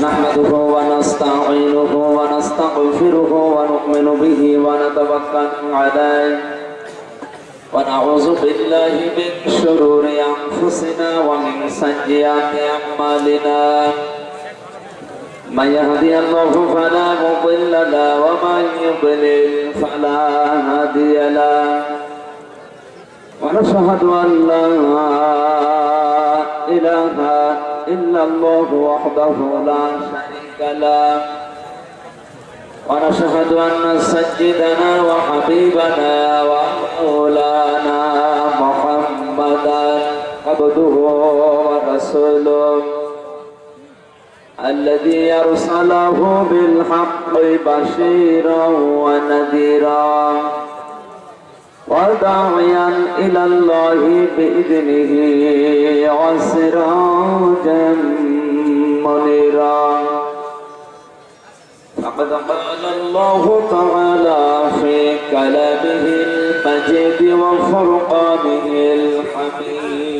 نحمده ونستعينه ونستغفره ونؤمن به ونتوكل عليه. ونعوذ بالله من شرور أنفسنا ومن سيئات أعمالنا. من يهدي الله فلا مضل له ومن يضلل فلا هادي له. ونشهد أن لا إله إلا الله وحده لا شريك له. ونشهد أن سيدنا وحبيبنا ومولانا محمدا عبده ورسوله. الذي أرسله بالحق بشيرا ونذيرا. وداعيا إلى الله بإذنه وسراجا منيرا. فقد قال الله تعالى في كلامه المجيد وفرقانه الحميد.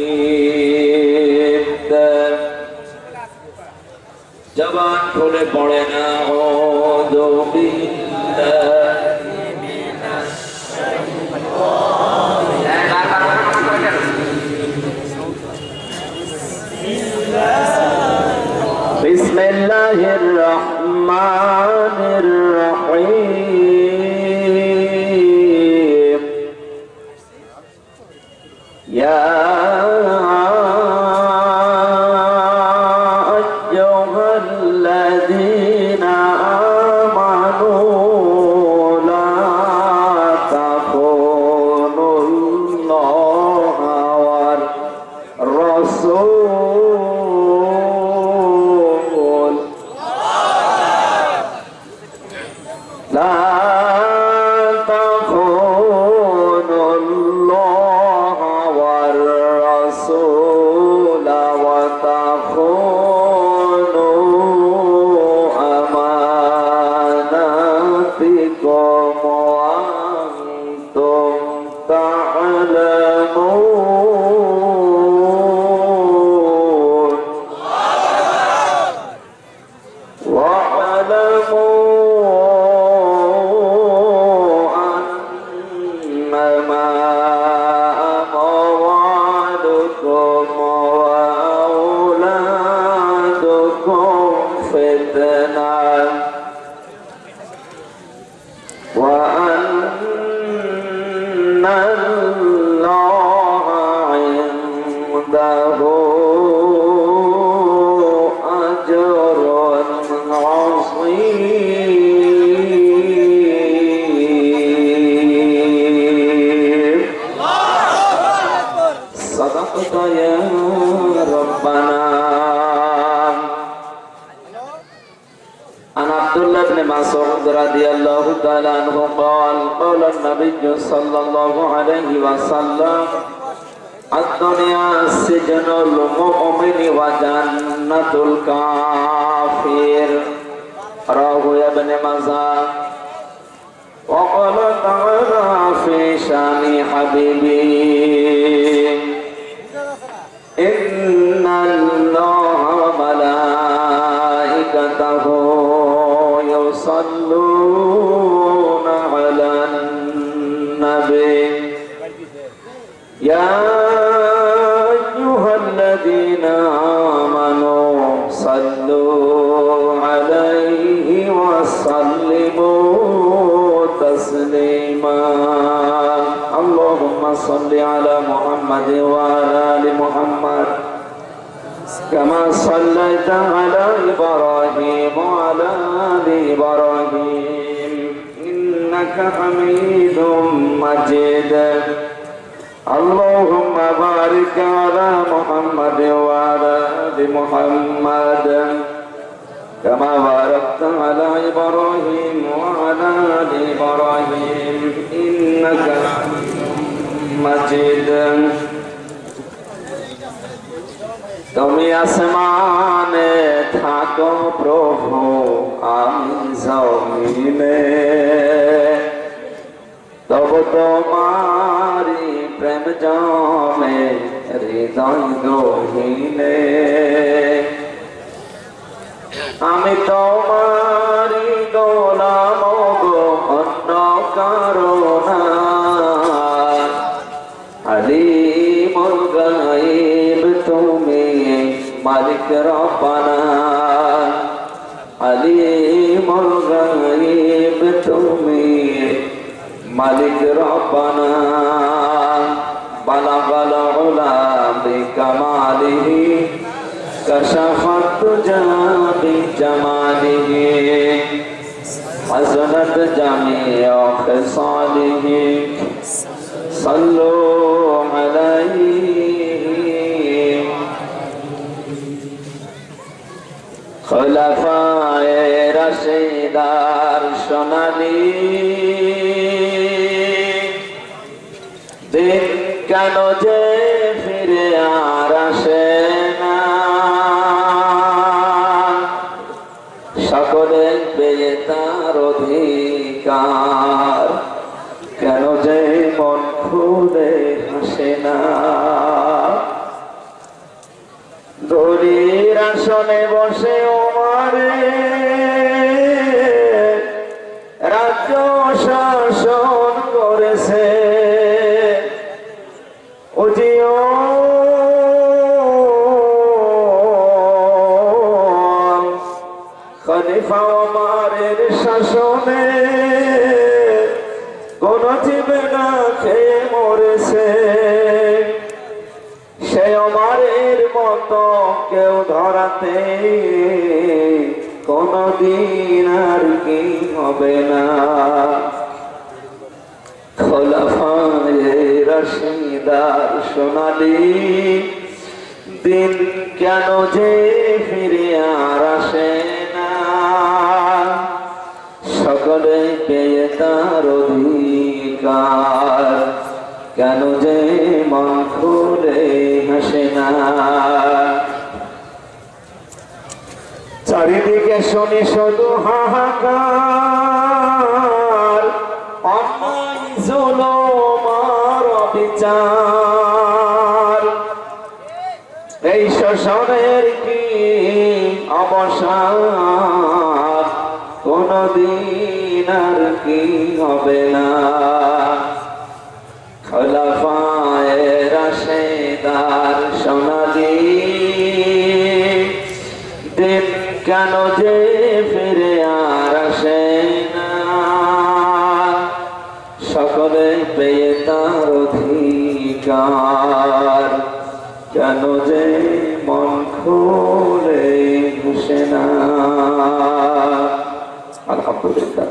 جبان كل برنا أعوذ بالله الله الرحمن الرحيم. وسلموا تسليما. اللهم صل على محمد وعلى آل محمد. كما صليت على إبراهيم وعلى آل إبراهيم. إنك حميد مجيد. اللهم بارك على محمد وعلى آل محمد. كما باركت على إبراهيم وعلى آل إبراهيم إنك حميد مجيد তুমি আসমানে থাকো প্রভু আমি জমিনে তব তোমারি প্রেম জমে হৃদয় গহীনে আমি তোমারি গোলাম গো, অন্য কারণা আলিমুল গাইব তুমি মালিক রব্বানা। আলিমুল গাইব তুমি মালিক রব্বানা। বালাগাল উলা বিকামালিহি। كشف الدجى بجماله حسنت جميع خصاله صلوا عليه خلفاء رشيدار সোনালি দিন কেন যে ফিরে আর আসে খুলে হাসে না। দড়ির আসনে বসে ধরাতে কোনদিন আর কি হবে না। খোলাফায়ে রশিদার সোনালি, দিন কেন যে ফিরে আর আসে সকলে পেয়ে তার অধিকার, কেন যে মন খুলে হাসে না। চারিদিকে শুনি শুধু হাহাকার। অন্যায়, জুলুম আর অবিচার। এই শোষণের কি অবসান? কোনদিন আর কি হবে না। যে ফিরে আর আসে না। সকলে পেয়ে তার অধিকার। কেন যে মন খুলে ঘুষে না। আলহামদুলিল্লাহ।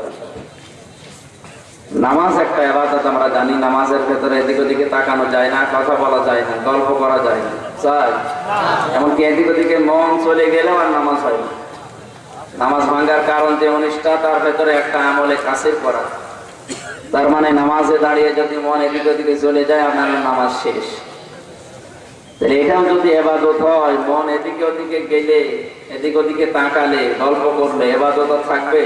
নামাজ একটা এবাদত আমরা জানি নামাজের ভেতরে এদিক ওদিকে তাকানো যায় না কথা বলা যায় না গল্প করা যায় না। চাই। এমনকি এদিক ওদিকে মন চলে গেলেও আর নামাজ হয় না। নামাজ ভাঙ্গার কারণ যে অনিষ্ঠা, তার ভেতরে একটা আমলে কাছে করা তার মানে নামাজে দাঁড়িয়ে যদি মন এদিক ওদিকে চলে যায় আপনার নামাজ শেষ। তাহলে এটাও যদি এবাদত হয়, মন এদিকে ওদিকে গেলে, এদিক ওদিকে তাকালে, গল্প করলে এবাদত থাকবে?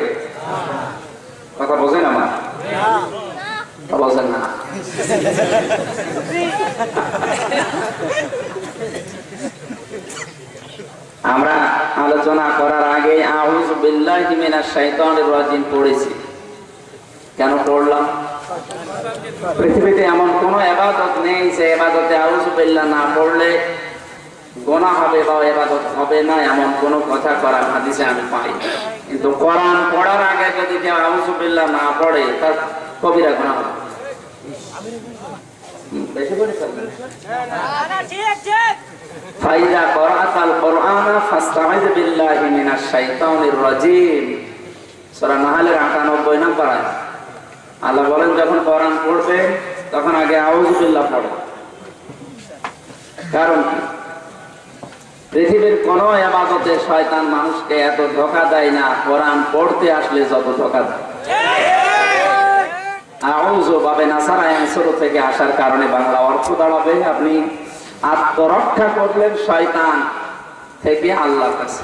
কথা বোঝেন আমার? বোঝেন না। আমরা আলোচনা করার আগে পড়েছি। কেন পড়লাম? পৃথিবীতে এমন কোন এবাদত নেই যে এবাদতে আউজ বিল্লাহ না পড়লে গোনা হবে বা এবাদত হবে না, এমন কোন কথা করার হাদিসে আমি পাই কিন্তু কোরআন পড়ার আগে যদি কেউ আউজ বিল্লাহ না পড়ে, তার কবিরা গোনা হবে। বেশি করে ফেলবেন। ফাইদা করাতাল কোরআন ফাস্তাইজ বিল্লাহি মিনাশ শাইতানির রাজিম। সূরা নাহলের 98 নম্বর আয়াত। আল্লাহ বলেন যখন কোরআন পড়বে তখন আগে আউযু বিল্লাহ পড়ে। কারণ পৃথিবীর কোন ইবাদতে শয়তান মানুষকে এত ধোকা দেয় না কোরআন পড়তে আসলে যত ধোকা দেয়। আউযু বাবে নাসারা ইয়ানসুরু থেকে আসার কারণে বাংলা অর্থ দাঁড়াবে। আপনি আত্মরক্ষা করলেন শয়তান থেকে আল্লাহর কাছে।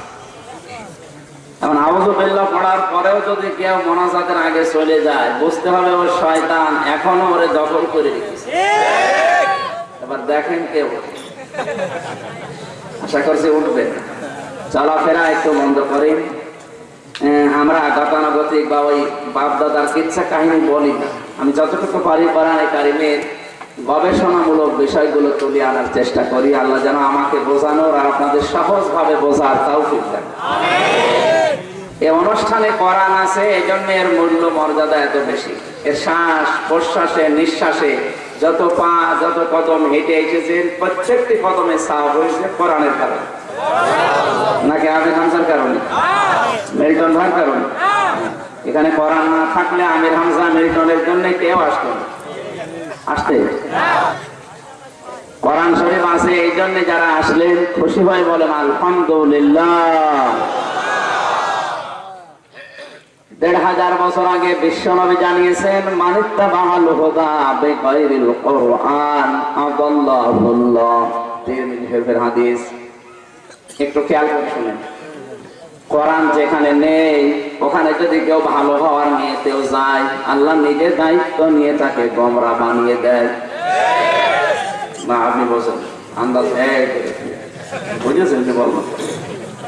এখন আউযু পড়ার পরেও যদি কেউ মোনাজাতের আগে চলে যায়, বুঝতে হবে ও শয়তান এখনও ওরে দখল করে রেখেছে। এবার দেখেন কেউ আশা করছি উঠবে। চলাফেরা একটু বন্ধ করেন আমরা গতানুগতিক বা ওই বাপ দাদার কিচ্ছা কাহিনী বলি না। আমি যতটুকু পারি পারায় কারিমের গবেষণামূলক বিষয়গুলো তুলে আনার চেষ্টা করি। আল্লাহ যেন আমাকে বোঝানোর আর আপনাদের সহজভাবে বোঝার তাও দেন। এই অনুষ্ঠানে কোরআন আছে এই জন্য এর মূল্য মর্যাদা এত বেশি। এর শ্বাস প্রশ্বাসে নিঃশ্বাসে যত পা যত কদম হেঁটে এসেছেন প্রত্যেকটি কদমে সাহ হয়েছে কোরআনের কারণে। নাকি আমির হামজার কারণে? মেরিটন ভার কারণে? এখানে কোরআন না থাকলে আমির হামজা মেরিটনের জন্য কেউ আসতো আসতে? কোরআন শরীফ আছে, এই জন্য যারা আসলেন, খুশি হয় বলেন, আলহামদুলিল্লাহ। দেড় হাজার বছর আগে বিশ্বনবী জানিয়েছেন মানিত্তা বাহাল হোদা বেগৈরিল কোরআন শরীফের হাদিস, একটু খেয়াল করে শুনেন। কোরআন যেখানে নেই, ওখানে যদি কেউ ভালো হওয়ার নিয়েতেও যায়, আল্লাহ নিজে দায়িত্ব নিয়ে তাকে গমরা বানিয়ে দেয়। না, আপনি বলছেন, আন্দাজ বুঝেছেন কি বলব?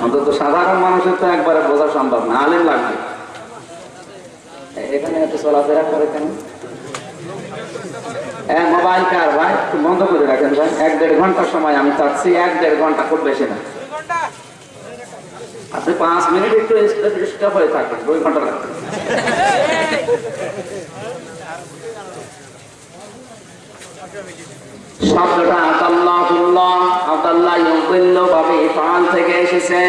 অন্তত সাধারণ মানুষের তো একবারে বোঝা সম্ভব না, আলিম লাগবে। এখানে এত চলাফেরা করে কেন? হ্যাঁ মোবাইল কার ভাই? বন্ধ করে রাখেন ভাই। এক দেড় ঘণ্টার সময় আমি চাচ্ছি, এক দেড় ঘণ্টা খুব বেশি না। আপনি পাঁচ মিনিট একটু স্টপ হয়ে থাকেন দুই ঘণ্টা এসেছে।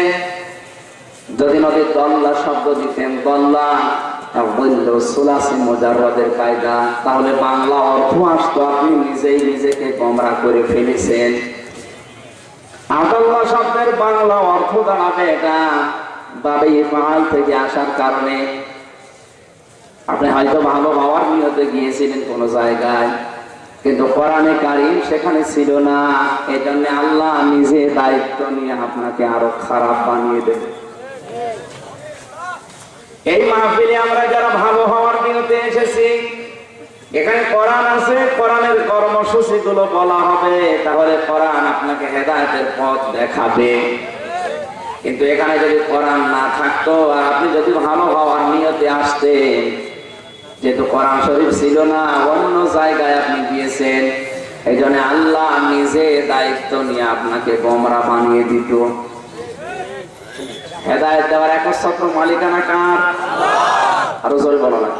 যদি নদীর দল্লা শব্দ দিতেন, দল্লা বলল কায়দা। তাহলে বাংলা অর্থ আসতো, আপনি নিজেই নিজেকে গমরা করে ফেলেছেন। শব্দের বাংলা অর্থ দাঁড়াবে এটা বাবে থেকে আসার কারণে। আপনি হয়তো ভালো হওয়ার নিয়তে গিয়েছিলেন কোন জায়গায়, কিন্তু কোরআনে কারিম সেখানে ছিল না। এই জন্য আল্লাহ নিজে দায়িত্ব নিয়ে আপনাকে আরও খারাপ বানিয়ে দেবে। এই মাহফিলে আমরা যারা ভালো হওয়ার নিয়তে এসেছি এখানে কোরআন আছে, কোরআনের কর্মসূচি গুলো বলা হবে, তাহলে কোরআন আপনাকে হেদায়তের পথ দেখাবে। কিন্তু এখানে যদি কোরআন না থাকতো, আর আপনি যদি ভালো হওয়ার নিয়তে আসতেন, যেহেতু কোরআন শরীফ ছিল না, অন্য জায়গায় আপনি গিয়েছেন এই জন্য আল্লাহ নিজে দায়িত্ব নিয়ে আপনাকে গোমরা বানিয়ে দিত। হেদায়ত দেওয়ার একচ্ছত্র মালিকানা কার? আরও জোরে বলো না।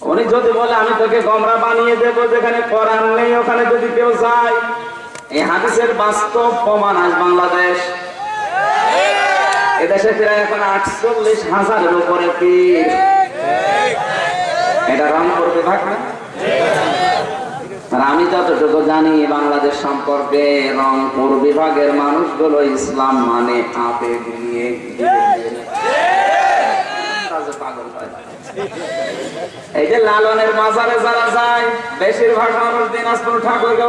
উনি যদি বলে আমি তোকে গমরা বানিয়ে দেবো যেখানে কোরআন নেই ওখানে যদি কেউ যায় এই হাদিসের বাস্তব প্রমাণ আজ বাংলাদেশ। এদেশে প্রায় এখন আটচল্লিশ হাজারের উপরে পীর। এটা রংপুর বিভাগ না? আমি যতটুকু জানি বাংলাদেশ সম্পর্কে রংপুর বিভাগের মানুষগুলো ইসলাম মানে আবেগ নিয়ে পাগল এই যে লালনের মাজারে যারা যায়, বেশিরভাগ মানুষ দিনাজপুর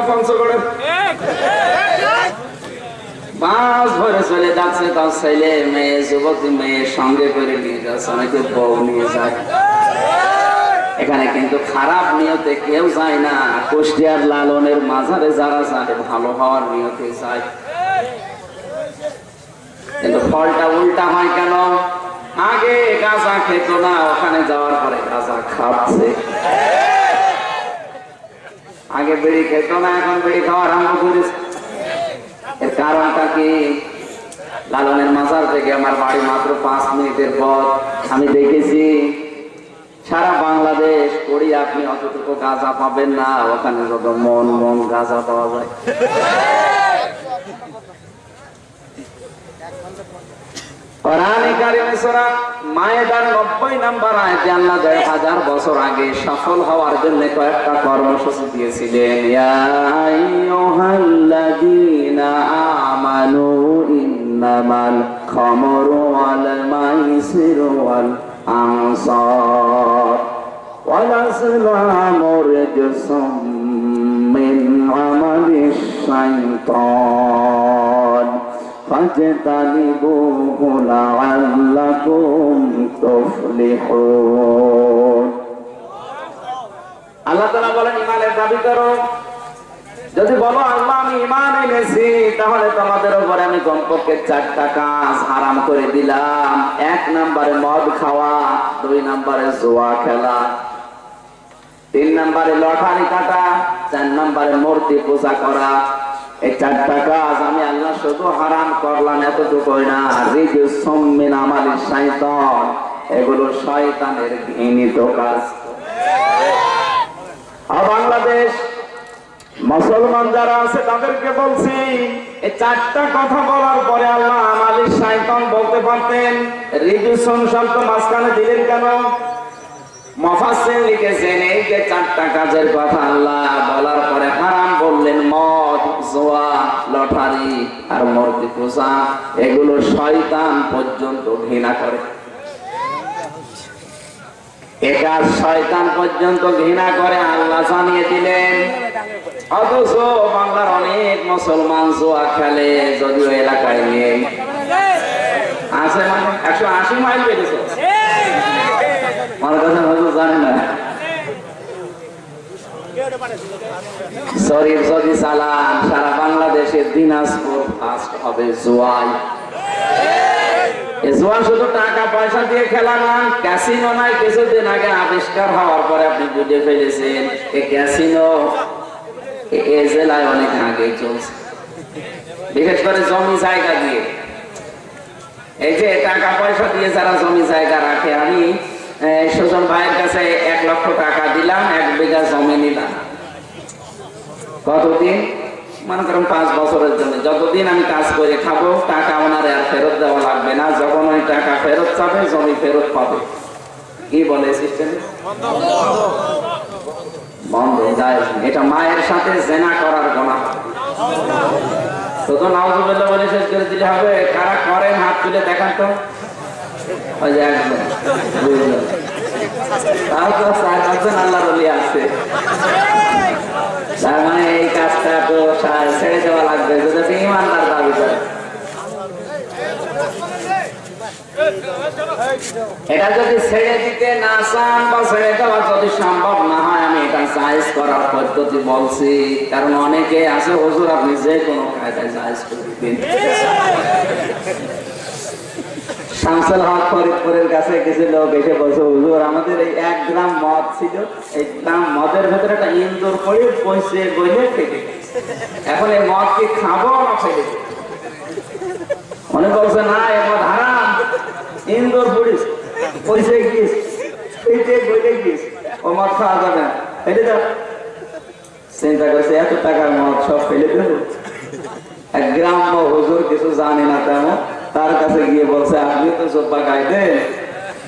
পঞ্চগড়ে ভরে চলে যাচ্ছে তার ছেলে, মেয়ে মেয়ে সঙ্গে করে নিয়ে যাচ্ছে, অনেকে বউ নিয়ে যায়। এখানে কিন্তু খারাপ নিয়তে কেউ যায় না। কুষ্টিয়ার লালনের মাঝারে যারা যায়, ভালো হওয়ার নিয়তে যায়। কিন্তু ফলটা উল্টা হয় কেন? আগে গাঁজা খেত না, ওখানে যাওয়ার পরে গাঁজা খাচ্ছে। আগে বিড়ি খেত না, এখন বিড়ি খাওয়া আরম্ভ করেছে। এর কারণটা কি? লালনের মাজার থেকে আমার বাড়ি মাত্র পাঁচ মিনিটের পর আমি দেখেছি, সারা বাংলাদেশ, করি আপনি অতটুকু গাঁজা পাবেন না, ওখানে যত মন মন গাঁজা পাওয়া যায়। সফল হওয়ার জন্য কর্মসূচি দিয়েছিলেন। আমানু ইন্নামাল খামরু ওয়াল মাইসিরু ওয়াল আনসার। فاجتنبوه لعلكم تفلحون আল্লাহ তাআলা বলেন ইমানের দাবি করো যদি বলো আল্লাহ আমি ইমান এনেছি তাহলে তোমাদের উপরে আমি কমপক্ষে চারটা কাজ আরাম করে দিলাম এক নম্বরে মদ খাওয়া দুই নম্বরে জোয়া খেলা তিন নম্বরে লটারি কাটা চার নম্বরে মূর্তি পূজা করা এই আমি আল্লাহ শুধু হারাম করলাম এতটুকুই না? এগুলো শয়তানের ঘৃণিত কাজ। আর বাংলাদেশ মুসলমান যারা আছে, তাদেরকে বলছি, এই চারটা কথা বলার পরে আল্লাহ আমাদের শয়তান বলতে পারতেন, রিজু শব্দ মাঝখানে দিলেন কেন? মফাসিল লিখেছেন, এই যে চারটা কাজের কথা আল্লাহ বলার পরে জোয়া লটারি আর মূর্তি পূজা এগুলো শয়তান পর্যন্ত ঘৃণা করে। এ কাজ শয়তান পর্যন্ত ঘৃণা করে আল্লাহ জানিয়ে দিলেন অথচ বাংলার অনেক মুসলমান জোয়া খেলে যদিও এলাকায় নেই। আছে মানে একশো আশি মাইল বেড়েছে আমার কথা হয়তো জানে না। শরীফ যদি চালান সারা বাংলাদেশের দিনাজপুর ফার্স্ট হবে জোয়াই। জোয়ান শুধু টাকা, পয়সা দিয়ে খেলা না ক্যাসিনো নাই, কিছুদিন আগে আবিষ্কার হওয়ার পরে আপনি বুঝে ফেলেছেন এই ক্যাসিনো এ- জেলায় অনেক আগে চলছে। বিশেষ করে জমি জায়গা দিয়ে। এই যে টাকা, পয়সা দিয়ে যারা জমি জায়গা রাখে, আমি সুজন ভাইয়ের কাছে এক লক্ষ টাকা দিলাম, এক বিঘা জমি নিলাম। কতদিন? মনে করেন পাঁচ বছরের জন্য। যতদিন আমি কাজ করে খাব, টাকা ওনার আর ফেরত দেওয়া লাগবে না। যখন ওই টাকা ফেরত চাবে জমি ফেরত পাবে। কি বলে সিস্টেম বন্ধ। যায় এটা মায়ের সাথে জেনা করার গোনা। শুধু নাউজুবিল্লাহ বলে শেষ করে দিলে হবে। কারা করেন হাত তুলে দেখান তো। মানে এটা যদি ছেড়ে দিতে না চান বা ছেড়ে দেওয়া যদি সম্ভব না হয়, আমি এটা জায়েজ করার পদ্ধতি বলছি। কারণ অনেকে আছে, হুজুর আপনি যে কোনো কায়দায় জায়েজ করে দিন শামসুল হক ফরিদপুরের কাছে কিছু লোক এসে বলছে, হুজুর, আমাদের এই এক গ্রাম মদ ছিল, এই গ্রাম মদের ভেতরে একটা ইন্দুর করে বসে বইলে ফেটে এখন এই মদ কি খাব না ফেটে অনেক বলছে না এ মদ হারাম। ইন্দুর পড়িস পয়সে গিয়েছে ফেটে বইলে গিয়েছে ও মদ খাওয়া যাবে না। ফেলে দাও। চিন্তা করছে, এত টাকার মদ সব ফেলে দেবো? এক গ্রাম্য হুজুর কিছু জানে না তেমন। তার কাছে গিয়ে বলছে, আপনি তো জব্বা গাইবেন।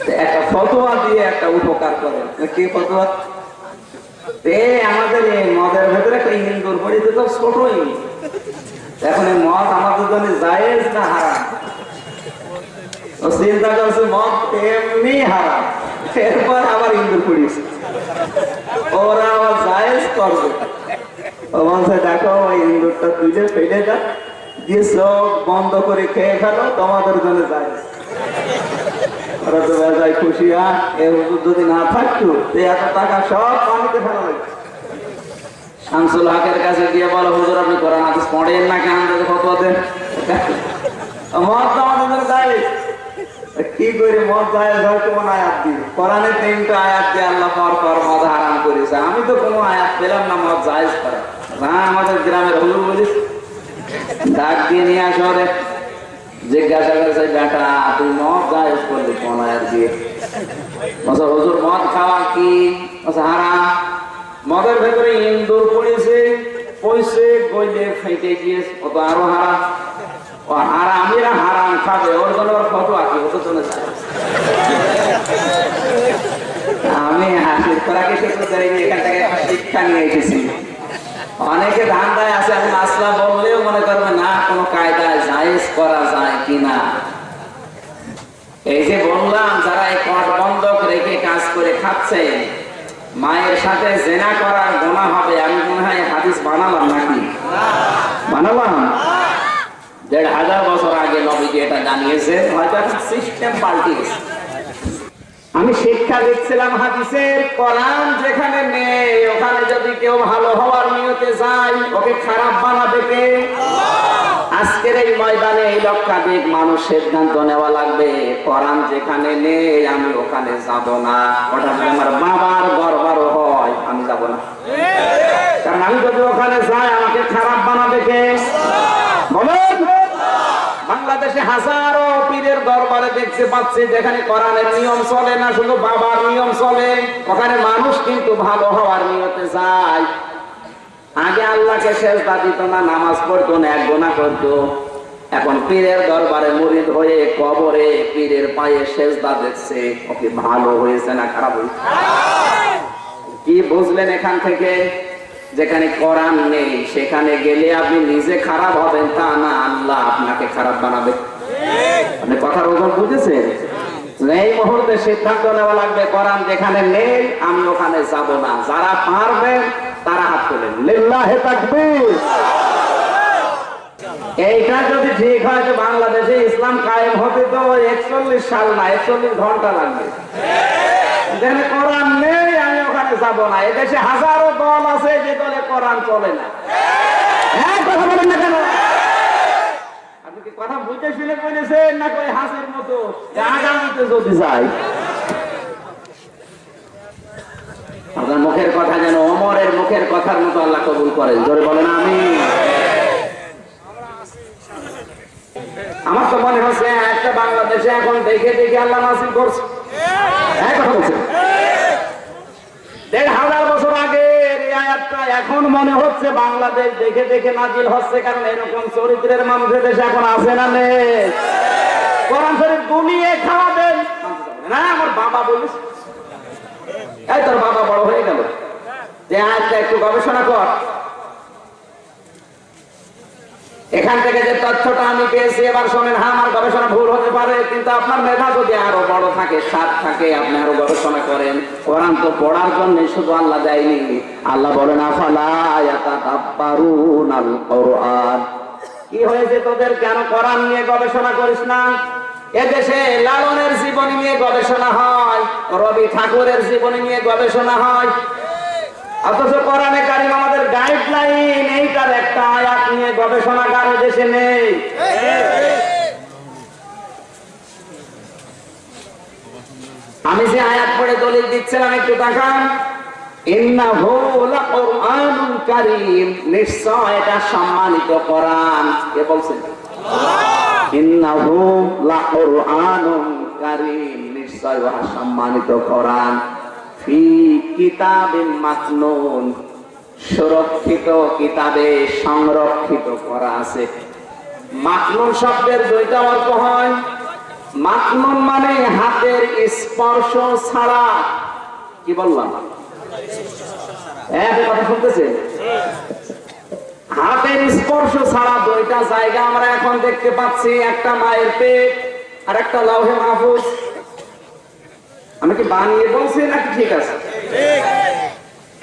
তো একটা ফতোয়া দিয়ে একটা উপকার করেন। কি ফতোয়া? আমাদের এই মদের ভেতরে একটা ইন্দুর পড়িতে তো ছোটই। এখন এই মদ আমাদের জন্য জায়েজ না হারাম? চিন্তা করছে, মদ এমনি হারাম। এরপর আবার ইন্দুর পড়িস ওরা আবার জায়েজ করবে। ও বলছে, দেখো, ওই ইন্দুরটা তুলে ফেলে দাও। দিয়ে চোখ বন্ধ করে খেয়ে ফেলো, তোমাদের জন্য যায় তো কি মদ কোন আয়াত আয়াত আমি তো কোনো আয়াত পেলাম না, মদ জায়েজ করা। না, আমাদের গ্রামের হুজুর বলিস ডাক দিয়ে নিয়ে আসো রে। জিজ্ঞাসা করেছে, বেটা, তুই মদ জায়েজ করলি কোন দিয়ে? বলছে, হুজুর, মদ খাওয়া কি? বলছে, হারাম। মদের ভেতরে ইন্দুর পড়েছে পয়সে গইলে ফেটে গিয়েছে। ও তো আরও হারাম। ও হারামিরা হারাম খাবে। ওর জন্য ওর ফটো কি ওর জন্য জায়েজ। আমি হাসির করাকে চাই এখান থেকে শিক্ষা নিয়ে এসেছি অনেকে ধান্দায় আছে এখন আসলা বললেও মনে করবে, না, কোনো কায়দায় জায়েজ করা যায় কিনা এই যে বললাম, যারা এই কট বন্ধক রেখে কাজ করে খাচ্ছে, মায়ের সাথে জেনা করার গোনা হবে, আমি মনে হয় হাদিস বানালাম নাকি? বানালাম। দেড় হাজার বছর আগে নবীজি এটা জানিয়েছে হয়তো এখন সিস্টেম পাল্টে গেছে আমি শিক্ষা দিচ্ছিলাম হাদিসের কোরআন যেখানে নেই ওখানে যদি কেউ ভালো হওয়ার নিয়তে যায় ওকে খারাপ বানাবে কে? আজকের এই ময়দানে এই লক্ষাধিক মানুষ সিদ্ধান্ত নেওয়া লাগবে কোরআন যেখানে নেই আমি ওখানে যাব না। ওটা যদি আমার বাবার দরবারও হয় আমি যাব না। কারণ আমি যদি ওখানে যাই আমাকে খারাপ বানাবে কে? বাংলাদেশে হাজারো পীরের দরবারে দেখতে পাচ্ছি যেখানে কোরআনের নিয়ম চলে না, শুধু বাবার নিয়ম চলে। ওখানে মানুষ কিন্তু ভালো হওয়ার নিয়তে যায়। আগে আল্লাহকে শেষ দিত না, নামাজ পড়তো না, এক গোনা করতো। এখন পীরের দরবারে মুরিদ হয়ে কবরে পীরের পায়ে শেষ দেখছে ওকে ভালো হয়েছে না খারাপ হয়েছে? কি বুঝলেন এখান থেকে? যেখানে কোরআন নেই, সেখানে গেলে আপনি নিজে খারাপ হবেন, তা না, আল্লাহ আপনাকে খারাপ বানাবে। আপনি কথার ওজন বুঝেছেন? এই মুহূর্তে সিদ্ধান্ত নেওয়া লাগবে যেখানে নেই, আমি ওখানে যাব না। যারা পারবেন তারা হাত তোলেন। এইটা যদি ঠিক হয় বাংলাদেশে ইসলাম কায়েম হতে তো একচল্লিশ সাল না, একচল্লিশ ঘণ্টা লাগবে। কোরআন নেই যাব না। এদেশে হাজারো দল আছে যে দলে কোরআন চলে না। হ্যাঁ কথা বলেন না কেন? আপনি কি কথা বুঝে শুনে বলেছেন না কই হাসির মতো? আগামীতে যদি যাই আপনার মুখের কথা যেন অমরের মুখের কথার মতো আল্লাহ কবুল করেন। জোরে বলেন আমি আমার তো মনে হচ্ছে একটা বাংলাদেশে এখন দেখে দেখে আল্লাহ করছে। হ্যাঁ কথা বলছে দেড় হাজার বছর আগে এখন মনে হচ্ছে বাংলাদেশ দেখে দেখে নাজিল হচ্ছে, কারণ এরকম চরিত্রের মানুষের দেশে এখন আছে না নেই। কোরআন শরীফ গুলিয়ে খাওয়াবেন না, আমার বাবা বলিস এই তোর বাবা বড় হয়ে গেল। যে আয়াতটা একটু গবেষণা কর। এখান থেকে যে তথ্যটা আমি পেয়েছি, এবার শোনেন হ্যাঁ আমার গবেষণা ভুল হতে পারে, কিন্তু আপনার মেধা যদি আরও বড় থাকে সাত থাকে, আপনি আরও গবেষণা করেন, কোরআন তো পড়ার জন্য শুধু আল্লাহ দেয়নি। আল্লাহ বলেন কোরআন। কি হয়েছে তোদের? কেন কোরআন নিয়ে গবেষণা করিস না? এদেশে লালনের জীবনী নিয়ে গবেষণা হয়, রবি ঠাকুরের জীবনী নিয়ে গবেষণা হয় অথচ কোরআনে কারিম আমাদের গাইডলাইন এইটার একটা আয়াত নিয়ে গবেষণা কারও দেশে নেই। আমি যে আয়াত পড়ে দলিল দিচ্ছিলাম একটু কারীম নিশ্চয় এটা সম্মানিত কোরআন। কে বলছেন ইন্নাহু লাকুরআনুন কারীম নিশ্চয় উহা সম্মানিত কোরআন। ফি কিতাবিন সুরক্ষিত কিতাবে সংরক্ষিত করা আছে। মাকনুন শব্দের দুইটা অর্থ হয়। মাকনুন মানে হাতের স্পর্শ ছাড়া। কি বললাম? হ্যাঁ কথা শুনতেছেন? হাতের স্পর্শ ছাড়া দুইটা জায়গা আমরা এখন দেখতে পাচ্ছি, একটা মায়ের পেট আর একটা লৌহে মাহফুজ। আমি কি বানিয়ে বলছি নাকি ঠিক আছে?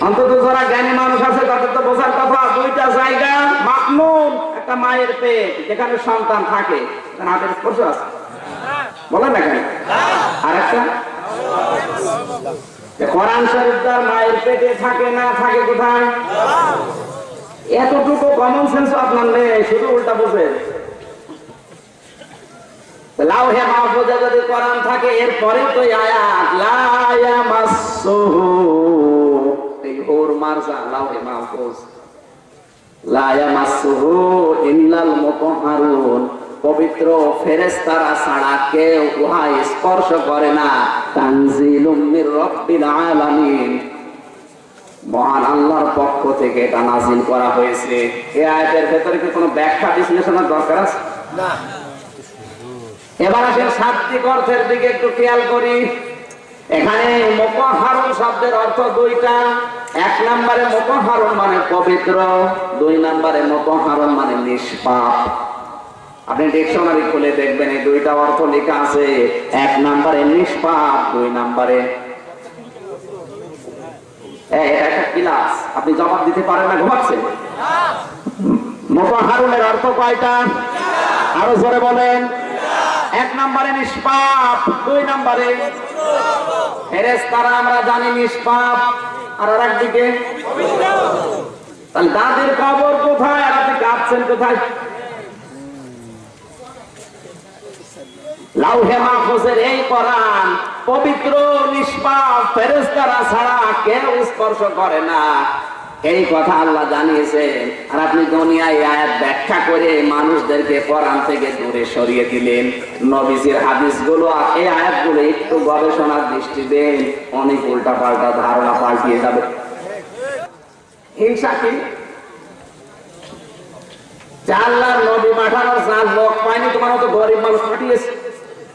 অন্তত যারা জ্ঞানী মানুষ আছে তাদের তো বোঝার কথা দুইটা জায়গা মাকনুন একটা মায়ের পেট যেখানে সন্তান থাকে হাতের স্পর্শ আছে। বলেন না কেন? আর একটা? কোরআন শরীফ তার মায়ের পেটে থাকে না থাকে কোথায়? এতটুকু কমন সেন্স আপনার নেই শুধু উল্টা বোঝেন লাউহে মাহফুজে যদি কোরআন থাকে এরপরে তো আয়াত, লা এই ওর মারজা, লাউহে মাহফুজ। ইল্লাল মুতাহহারুন পবিত্র ফেরেশতারা ছাড়া কেউ উহা স্পর্শ করে না। তানজিলুম মির রাব্বিল আলামিন। মহান আল্লাহর পক্ষ থেকে এটা নাজিল করা হয়েছে। এই আয়াতের ভেতরে কি কোনো ব্যাখ্যা বিশ্লেষণের দরকার আছে? না। এবার আসেন শাব্দিক অর্থের দিকে একটু খেয়াল করি। এখানে মোকাহারণ শব্দের অর্থ দুইটা। এক নম্বরে মোকাহারণ মানে পবিত্র, দুই নম্বরে মোকাহারণ মানে নিষ্পাপ। আপনি ডিকশনারি খুলে দেখবেন এই দুইটা অর্থ লেখা আছে। এক নম্বরে নিষ্পাপ, দুই নম্বরে একটা আপনি জবাব দিতে পারেন না ঘুমাচ্ছেন অর্থ কয়টা? আরও জোরে বলেন। এক নম্বরে নিষ্পাপ, দুই নম্বরে ফেরেশতারা, আমরা জানি নিষ্পাপ। আর আর একদিকে তাহলে কবর কোথায়? আর আপনি কাঁদছেন কোথায়? লাউহে মাহফুজের এই কোরআন, পবিত্র, নিষ্পাপ ফেরেশতারা ছাড়া কেউ স্পর্শ করে না। এই কথা আল্লাহ জানিয়েছেন। আর আপনি দুনিয়ায় আয়াত ব্যাখ্যা করে মানুষদেরকে কোরআন থেকে দূরে সরিয়ে দিলেন। নবীজির হাদিসগুলো, এই আয়াতগুলো একটু গবেষণার দৃষ্টি দেন, অনেক উল্টা পাল্টা ধারণা পাল্টিয়ে যাবে। হিংসা কি? যে আল্লাহর নবী পাঠানো চার লোক পায়নি, তোমার মতো গরিব মানুষ পাঠিয়েছে।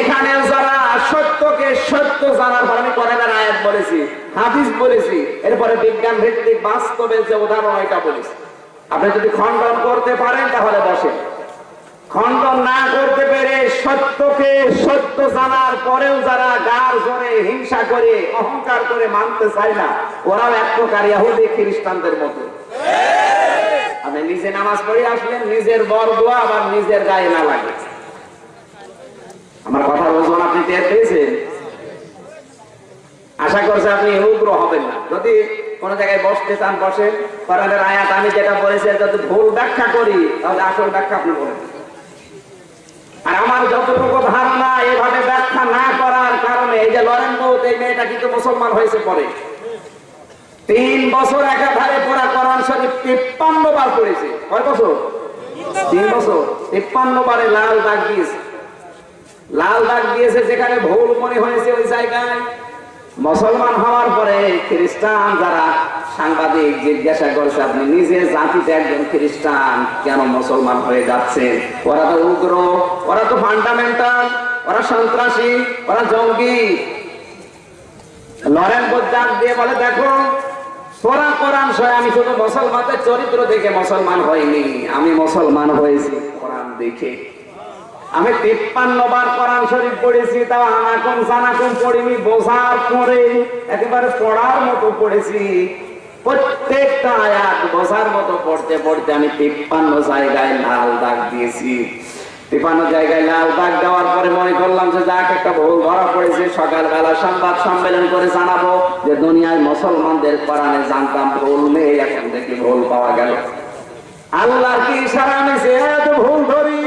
এখানে যারা সত্যকে সত্য জানার আমি কোরআনের আয়াত বলেছি, হাদিস বলেছি, এরপরে বিজ্ঞান ভিত্তিক বাস্তবে যে উদাহরণ এটা বলেছি। আপনি যদি খণ্ডন করতে পারেন তাহলে বসেন। খণ্ডন না করতে পেরে সত্যকে সত্য জানার পরেও যারা গার জোরে হিংসা করে, অহংকার করে মানতে চায় না, ওরাও এক প্রকার ইহুদি খ্রিস্টানদের মতো। আপনি নিজে নামাজ পড়ে আসলেন, নিজের বর দোয়া আবার নিজের গায়ে না লাগে। আপনি টের পেয়েছেন আশা করছি আপনি উগ্র হবেন না। যদি কোন জায়গায় বসতে চান, বসে কোরআনের আয়াত আমি যেটা বলেছি যদি ভুল ব্যাখ্যা করি, তাহলে আসল ব্যাখ্যা আপনি বলেন। আর আমার যতটুকু ধারণা, এভাবে ব্যাখ্যা না করার কারণে এই যে লরেন বৌত এই মেয়েটা কিন্তু মুসলমান হয়েছে পরে। তিন বছর একাধারে পড়া কোরআন শরীফ তিপ্পান্ন বার পড়েছে। কয় বছর? তিন বছর। তিপ্পান্ন বারে লাল দাগ দিয়েছে। লাল দাগ দিয়েছে যেখানে ভুল মনে হয়েছে ওই জায়গায়। মুসলমান হওয়ার পরে খ্রিস্টান যারা সাংবাদিক জিজ্ঞাসা করছে, আপনি নিজে জাতিতে একজন খ্রিস্টান, কেন মুসলমান হয়ে যাচ্ছেন? ওরা তো উগ্র, ওরা তো ফান্ডামেন্টাল ওরা সন্ত্রাসী, ওরা জঙ্গি লরেন বোঝাক দিয়ে বলে, দেখো তোরা কোরআন সয় আমি শুধু মুসলমানদের চরিত্র দেখে মুসলমান হইনি, আমি মুসলমান হয়েছি কোরআন দেখে। আমি তিপ্পান্ন বার কোরআন শরীফ পড়েছি, তাও আনাকুম জানাকুম পড়িনি, বোঝার পরে একেবারে পড়ার মতো পড়েছি। প্রত্যেকটা আয়াত বোঝার মতো পড়তে পড়তে আমি তিপ্পান্ন জায়গায় লাল দাগ দিয়েছি। তিপ্পান্ন জায়গায় লাল দাগ দেওয়ার পরে মনে করলাম যে যাক, একটা ভুল ধরা পড়েছে, সকালবেলা সংবাদ সম্মেলন করে জানাব যে দুনিয়ায় মুসলমানদের কোরআনে জানতাম ভুল নেই, এখন দেখি ভুল পাওয়া গেল। আল্লাহর কি ইশারা আমি সে ভুল ধরি।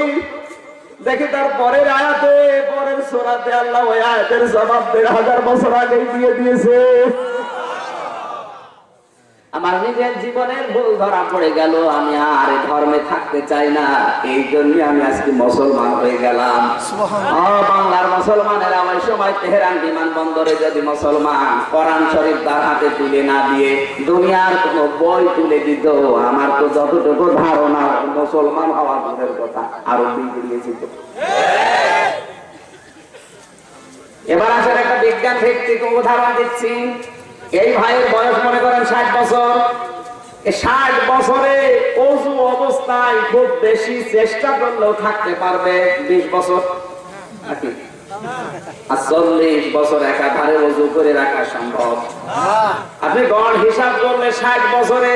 দেখি তার পরের আয়াতে, পরের সোরাতে আল্লাহ ওই আয়াতের জবাব দেড় হাজার বছর আগে দিয়ে দিয়েছে। আমার নিজের জীবনের ভুল ধরা পড়ে গেল আমি আর ধর্মে থাকতে চাই না। এই জন্য আমি আজকে মুসলমান হয়ে গেলাম। বাংলার মুসলমানেরা ওই সময় তেহরান বিমানবন্দরে যদি মুসলমান কোরআন শরীফ তার হাতে তুলে না দিয়ে দুনিয়ার কোন বই তুলে দিত আমার তো যতটুকু ধারণা মুসলমান হওয়ার দূরের কথা আরও বিগড়িয়ে যেত এবার আসলে একটা বিজ্ঞান ভিত্তিক উদাহরণ দিচ্ছি। এই ভাইয়ের বয়স মনে করেন ষাট বছর। ষাট বছরে অজু অবস্থায় খুব বেশি চেষ্টা করলেও থাকতে পারবে বিশ বছর। আর চল্লিশ বছর একাধারে করে রাখা সম্ভব। আপনি গড় হিসাব করলে ষাট বছরে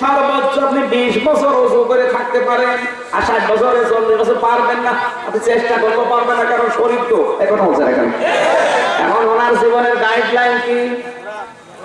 সর্বোচ্চ আপনি বিশ বছর অজু করে থাকতে পারেন, আর ষাট বছরে চল্লিশ বছর পারবেন না। আপনি চেষ্টা করতে পারবেন না, কারণ শরীর তো এখন হচ্ছে এখন। এখন ওনার জীবনের গাইডলাইন কি?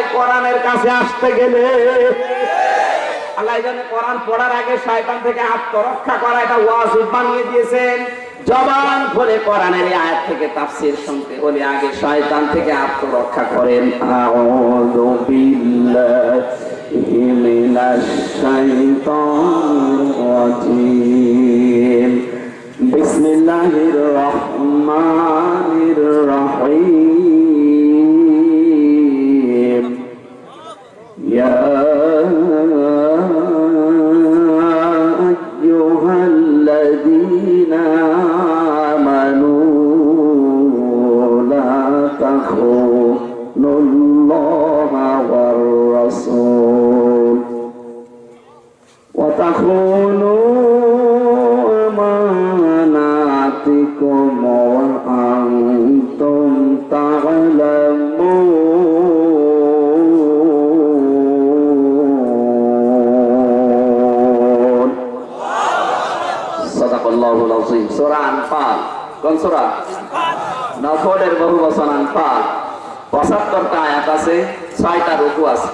যায় কোরআনের কাছে আসতে গেলে, আল্লাহ জানে কোরআন পড়ার আগে শয়তান থেকে আত্মরক্ষা করা এটা ওয়াজিব বানিয়ে দিয়েছেন। জবান খুলে কোরআনের আয়াত থেকে তাফসীর শুনতে হলে আগে শয়তান থেকে আত্মরক্ষা করেন। আউযু বিল্লাহি মিনাশ শাইতানির রাজিম। বিসমিল্লাহির রহমানির রহিম। يا সোরা আনফাল কোন সোরা নফলের বহু বচন আনফাল। পঁচাত্তরটা আয়াত আছে, ছয়টা রুকু আছে।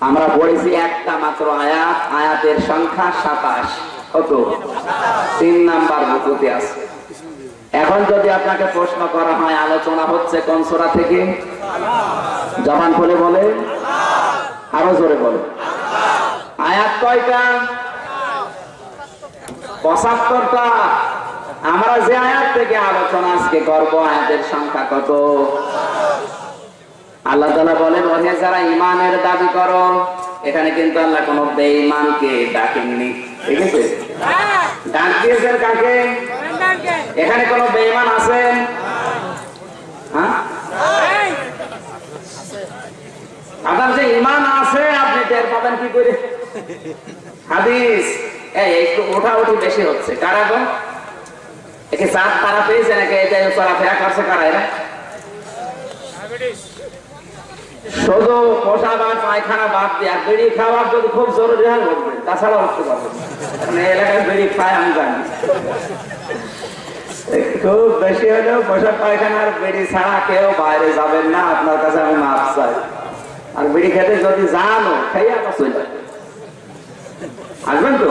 আমরা পড়েছি একটা মাত্র আয়াত, আয়াতের সংখ্যা সাতাশ। কত? তিন নাম্বার রুকুতে আছে। এখন যদি আপনাকে প্রশ্ন করা হয়, আলোচনা হচ্ছে কোন সোরা থেকে? জবান খুলে বলে। আরও জোরে বলে। আয়াত কয়টা? পঁচাত্তরটা। আমরা যে আয়াত থেকে আলোচনা আজকে করব, আয়াতের সংখ্যা কত? আল্লাহ তালা বলেন, ওহে যারা ইমানের দাবি করো, এখানে কিন্তু আল্লাহ কোন বেঈমানকে ডাকেননি। ঠিক আছে? ডাক দিয়েছেন কাকে? এখানে কোন বেঈমান আছে হ্যাঁ? আপনার যে ইমান আছে, আপনি টের পাবেন কি করে? হাদিস। এই, একটু ওঠা উঠি বেশি হচ্ছে। কারা একে চাঁদ তারা পেয়েছে নাকি? করছে কারা এরা? শুধু বা পায়খানা বাদ আর খাওয়ার যদি খুব জরুরি হয় তাছাড়া উঠতে এই এলাকায় আমি জানি। খুব বেশি হলেও পায়খানার বেড়ি ছাড়া কেউ বাইরে যাবেন না, আপনার কাছে আমি মাপ চাই। আর বিড়ি খেতে যদি জানো খাই আবার চলে আসবেন তো?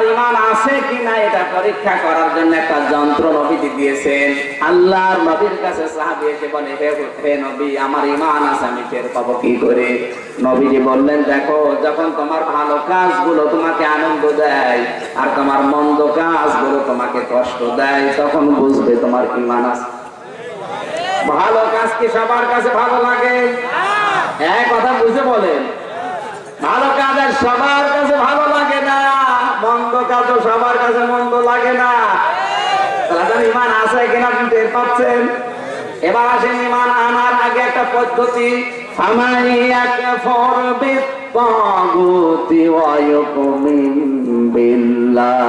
আপনার ইমান আছে কি না এটা পরীক্ষা করার জন্য একটা যন্ত্র নবীজি দিয়েছেন। আল্লাহর নবীর কাছে সাহাবী এসে বলে, হে হে নবী, আমার ইমান আছে, আমি টের পাবো কি করে? নবীজি বললেন, দেখো, যখন তোমার ভালো কাজগুলো তোমাকে আনন্দ দেয় আর তোমার মন্দ কাজগুলো তোমাকে কষ্ট দেয়, তখন বুঝবে তোমার ইমান আছে। ভালো কাজ কি সবার কাছে ভালো লাগে? হ্যাঁ কথা বুঝে বলেন। ভালো কাজের সবার কাছে ভালো লাগে কাজও সবার কাছে মন্দ লাগে না। তাহলে ইমান আছে কিনা আপনি টের পাচ্ছেন? এবার আসেন ইমান আনার আগে একটা পদ্ধতি। ফামাইয়াকে ফরবে তাগুতি ওয়া বিল্লাহ।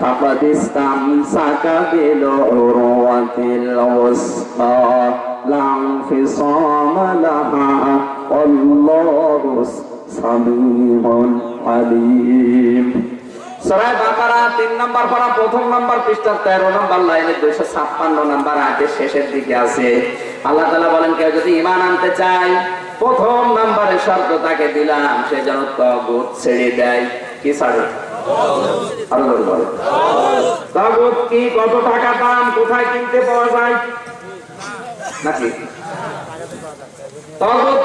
ফাকাদ ইসতামসাকা বিল উরওয়াতিল উসকা। লা ইনফিসামা লাহা, আল্লাহু সামিউন আলিম। সূরা বাকারা 3 নম্বর পারা প্রথম নম্বর পৃষ্ঠা 13 নম্বর লাইনে 256 নম্বর আয়াতের শেষের দিকে আছে। আল্লাহ তাআলা বলেন, কেউ যদি ঈমান আনতে চায়, প্রথম নম্বরে শর্ত তাকে দিলাম, সে যেন তাগুত ছেড়ে দেয়। কি ছাড়ে? বলো কি? কত টাকা দাম? কোথায় কিনতে পাওয়া যায়? নাকি? তগত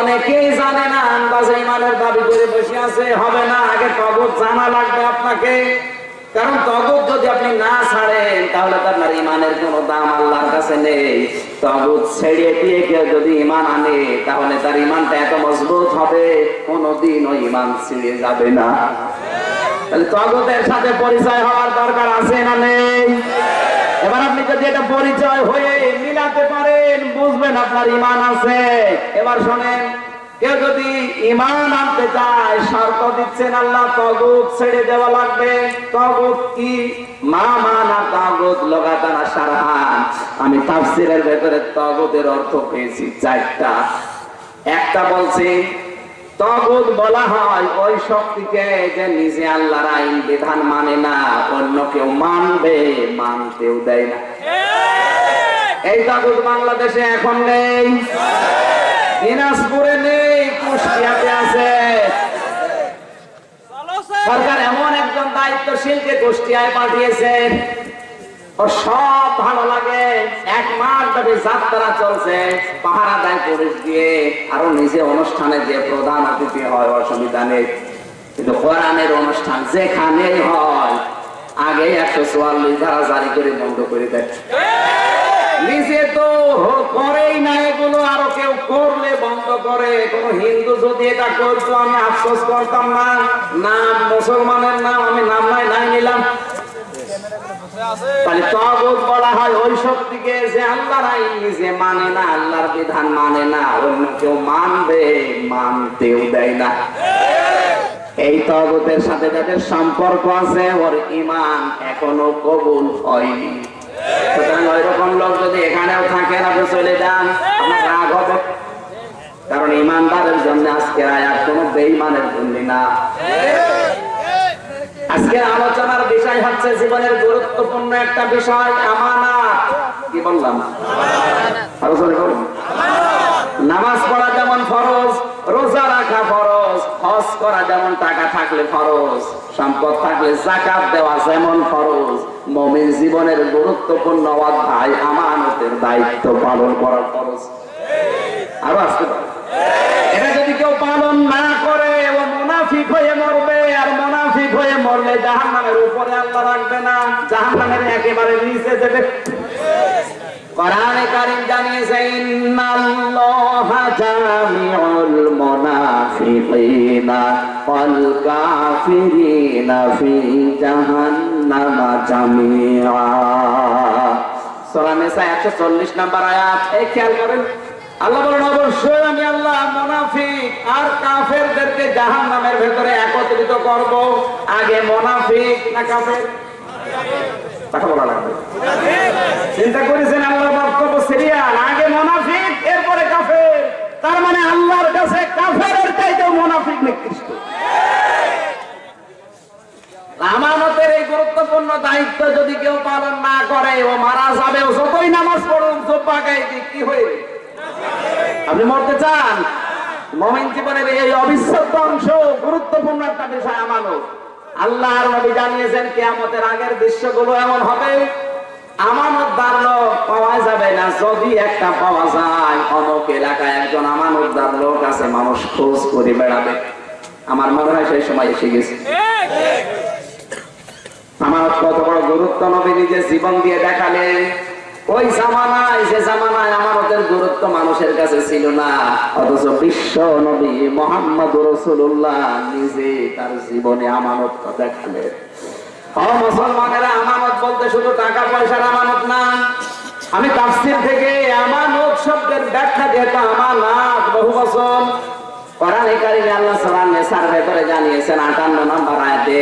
অনেকেই জানে না আন্দাজে ইমানের দাবি করে বসে আছে, হবে না, আগে তগত জানা লাগবে আপনাকে। কারণ তগত যদি আপনি না ছাড়েন, তাহলে আপনার ইমানের কোনো দাম আল্লাহর কাছে নেই। ইমান আনে তার ইমানটা মজবুত হবে কোনোদিন ওই ইমান ছিঁড়ে যাবে না। তাহলে তগতের সাথে পরিচয় হওয়ার দরকার আছে না নেই? এবার আপনি যদি এটা পরিচয় হয়ে মিলাতে পারেন, বুঝবেন আপনার ইমান আছে। এবার শোনেন, কেউ যদি ইমান আনতে চায়, শর্ত দিচ্ছেন আল্লাহ, তগুত ছেড়ে দেওয়া লাগবে। তগুত কি? মা মানা তগুত লগাতানা সারহান আমি তাফসিরের ভেতরে তগুতের অর্থ পেয়েছি চারটা। একটা বলছি তগুদ বলা হয়, ওই শক্তিকে যে নিজে আল্লাহর আইন, বিধান মানে না, অন্য কেউ মানবে, মানতেও দেয় না। এই তাগুদ বাংলাদেশে এখন নেই। দিনাজপুরে নেই, কুষ্টিয়াতে আছে। সরকার এমন একজন দায়িত্বশীলকে কুষ্টিয়ায় পাঠিয়েছে। সব ভালো লাগে। এক মাস ব্যাপী যাত্রা চলছে। পাহারা দেয় পুলিশ দিয়ে, আরও নিজে অনুষ্ঠানে যে প্রধান অতিথি হয় অসুবিধা নেই কিন্তু কোরআনের অনুষ্ঠান যেখানেই হয়, আগে একশো চুয়াল্লিশ ধারা জারি করে বন্ধ করে দেয়। নিজে তো করেই না এগুলো, আরও কেউ করলে বন্ধ করে। কোন হিন্দু যদি এটা করতো, আমি আফসোস করতাম না। নাম মুসলমানের নাম, আমি নাম নাই নিলাম। তাহলে তগুত বলা হয়, ওই শক্তিকে যে আল্লাহর আইন নিজে মানে না, আল্লাহর বিধান মানে না, অন্য কেউ মানবে, মানতেও দেয় না। এই তগতের সাথে যাদের সম্পর্ক আছে, ওর ইমান এখনও কবুল হয়নি। সুতরাং ওই রকম লোক যদি এখানেও থাকেন আপনি চলে যান, আপনার রাগ হবে। কারণ ইমানদারের জন্য আজকে আয়াত কোন বেইমানের জন্য না। আজকে আলোচনার বিষয় হচ্ছে জীবনের গুরুত্বপূর্ণ একটা বিষয়, আমানত। কি বললাম। নামাজ পড়া যেমন ফরজ, রোজা রাখা ফরজ, হজ করা যেমন টাকা থাকলে ফরজ, সম্পদ থাকলে জাকাত দেওয়া যেমন ফরজ। মমিন জীবনের গুরুত্বপূর্ণ অধ্যায়, আমানতের দায়িত্ব পালন করার ফরজ। আরও আসতে পারে। এটা যদি কেউ পালন না করে, ও মুনাফিক হয়ে মরবে, আর হয়ে মরলে জাহান্নামের উপরে আল্লাহ রাখবে না। জাহান্নামের একেবারে নিচে দেবে। নিসা 140 নম্বর আয়াত। এই খেয়াল করেন আল্লাহ বলেন অবশ্যই আমি আল্লাহ, মোনাফিক। আর কাফেরদেরকে জাহান্নামের ভেতরে একত্রিত করব। আগে মুনাফিক না কাফের? চিন্তা করেছেন আল্লাহ বক্তব্য সিরিয়াল আগে মোনাফিক, এরপরে কাফের। তার মানে আল্লাহর কাছে কাফেরের চাইতেও মোনাফিক নিকৃষ্ট। আমানতের এই গুরুত্বপূর্ণ দায়িত্ব যদি কেউ পালন না করে, ও মারা যাবে যতই নামাজ পড়ুন জব্বা গাইবি কি হয়ে আপনি মরতে চান। মমিন জীবনের এই অবিচ্ছেদ্য অংশ গুরুত্বপূর্ণ একটা বিষয় আমানত। আল্লাহর নবী জানিয়েছেন কেয়ামতের আগের দৃশ্যগুলো এমন হবে। আমানতদার লোক পাওয়া যাবে না যদি একটা পাওয়া যায়। অমুক এলাকায় একজন আমানতদার লোক আছে মানুষ খোঁজ করে বেড়াবে। আমার মনে হয় সেই সময় এসে গেছে। আমার কত বড় গুরুত্ব নবী নিজে জীবন দিয়ে দেখালেন। ওই জামানায়, যে জামানায় আমানতের গুরুত্ব মানুষের কাছে ছিল না, অথচ বিশ্ব নবী মোহাম্মদ রসুল্লাহ নিজে তার জীবনে আমানত দেখালেন। আমি তাফসির থেকে আমানত শব্দের ব্যাখ্যা যেহেতু আমানত বহু বছর কোরআনে কারিমে আল্লাহ সূরা নিসার ভেতরে জানিয়েছেন 58 নম্বর আয়াতে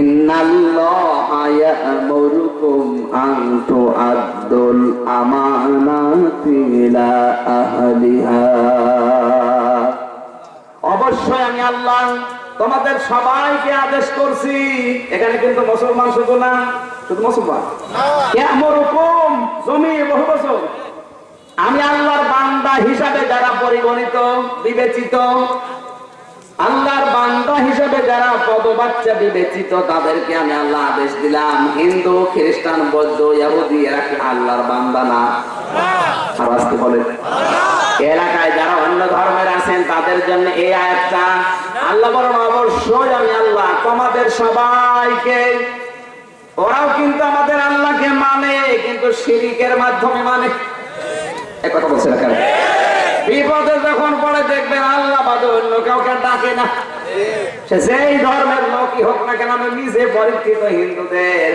ইন্নাল্লাহা ইয়া'মুরুকুম আন তুআদ্দুল আমানাতি ইলা আহলিহা। অবশ্যই আমি আল্লাহ তোমাদের সবাইকে আদেশ করছি। এখানে কিন্তু মুসলমান শুধু না শুধু মুসলমান। কেমন জমি বহু বছর। আমি আল্লাহর বান্দা হিসাবে বিবেচিত। আল্লাহর বান্দা হিসেবে যারা পদবাচ্চা বিবেচিত, তাদেরকে আমি আল্লাহ আদেশ দিলাম। হিন্দু, খ্রিস্টান, বৌদ্ধ, ইহুদি, এরা কি আল্লাহর বান্দা না? এলাকায় যারা অন্য ধর্মের আছেন, তাদের জন্য এই আয়াতটা আল্লাহ বলেন অবশ্যই আমি আল্লাহ, তোমাদের সবাইকে, ওরাও কিন্তু আমাদের আল্লাহকে মানে কিন্তু শিরিকের মাধ্যমে মানে। এক কথা বলছে না? বিপদে যখন পড়ে দেখবেন আল্লাহ বাদে অন্য কাউকে ডাকে না। সে যেই ধর্মের লোকই হোক না কেন, আমি নিজে পরীক্ষিত হিন্দুদের।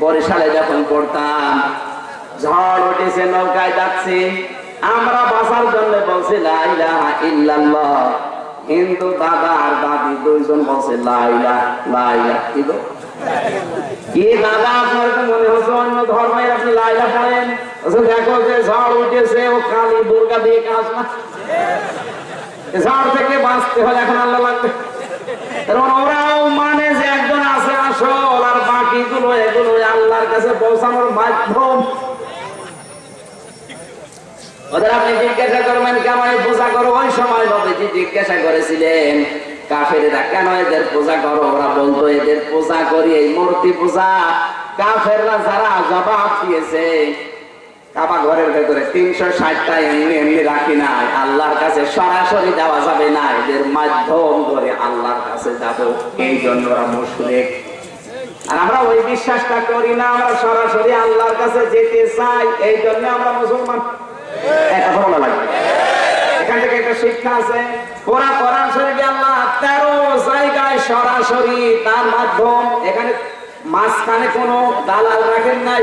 বরিশালে যখন পড়তাম, ঝড় উঠেছে, নৌকায় যাচ্ছি আমরা বাঁচার জন্য বলছি, লা ইল্লাল্লাহ। হিন্দু দাদা আর দাদি দুইজন বলছে লাইলা লাইলা কি দাদা আপনার মনে হচ্ছে অন্য ধর্মের আপনি লাইলা পড়েন? দেখো যে ঝড় উঠেছে, ও কালী দুর্গা দিয়ে কাজ না। ঝড় থেকে বাঁচতে হলে এখন আল্লাহ লাগবে। ওরাও মানে যে একজন আছে আসল, আর বাকিগুলো এগুলো আল্লাহর কাছে পৌঁছানোর মাধ্যম ওদের আপনি জিজ্ঞাসা করবেন কেমন পূজা করো? ওই সময় নবীজি জিজ্ঞাসা করেছিলেন, কাফেরেরা কেন এদের পূজা করো? ওরা বলতো, এদের পূজা করি, এই মূর্তি পূজা। কাফেররা যারা জবাব দিয়েছে কাবা ঘরের ভেতরে তিনশো ষাটটা এমনি এমনি রাখি নাই। আল্লাহর কাছে সরাসরি দেওয়া যাবে না। এদের মাধ্যম ধরে আল্লাহর কাছে যাব। এই জন্য ওরা মুশরিক। আর আমরা ওই বিশ্বাসটা করি না, আমরা সরাসরি আল্লাহর কাছে যেতে চাই। এই জন্য আমরা মুসলমান। এটা ভালো লাগবে। এখান থেকে একটা শিক্ষা আছে। ওরা কোরআন শরীফে আল্লাহ তেরো জায়গায় সরাসরি তার মাধ্যম, এখানে মাঝখানে কোনো দালাল রাখেন নাই।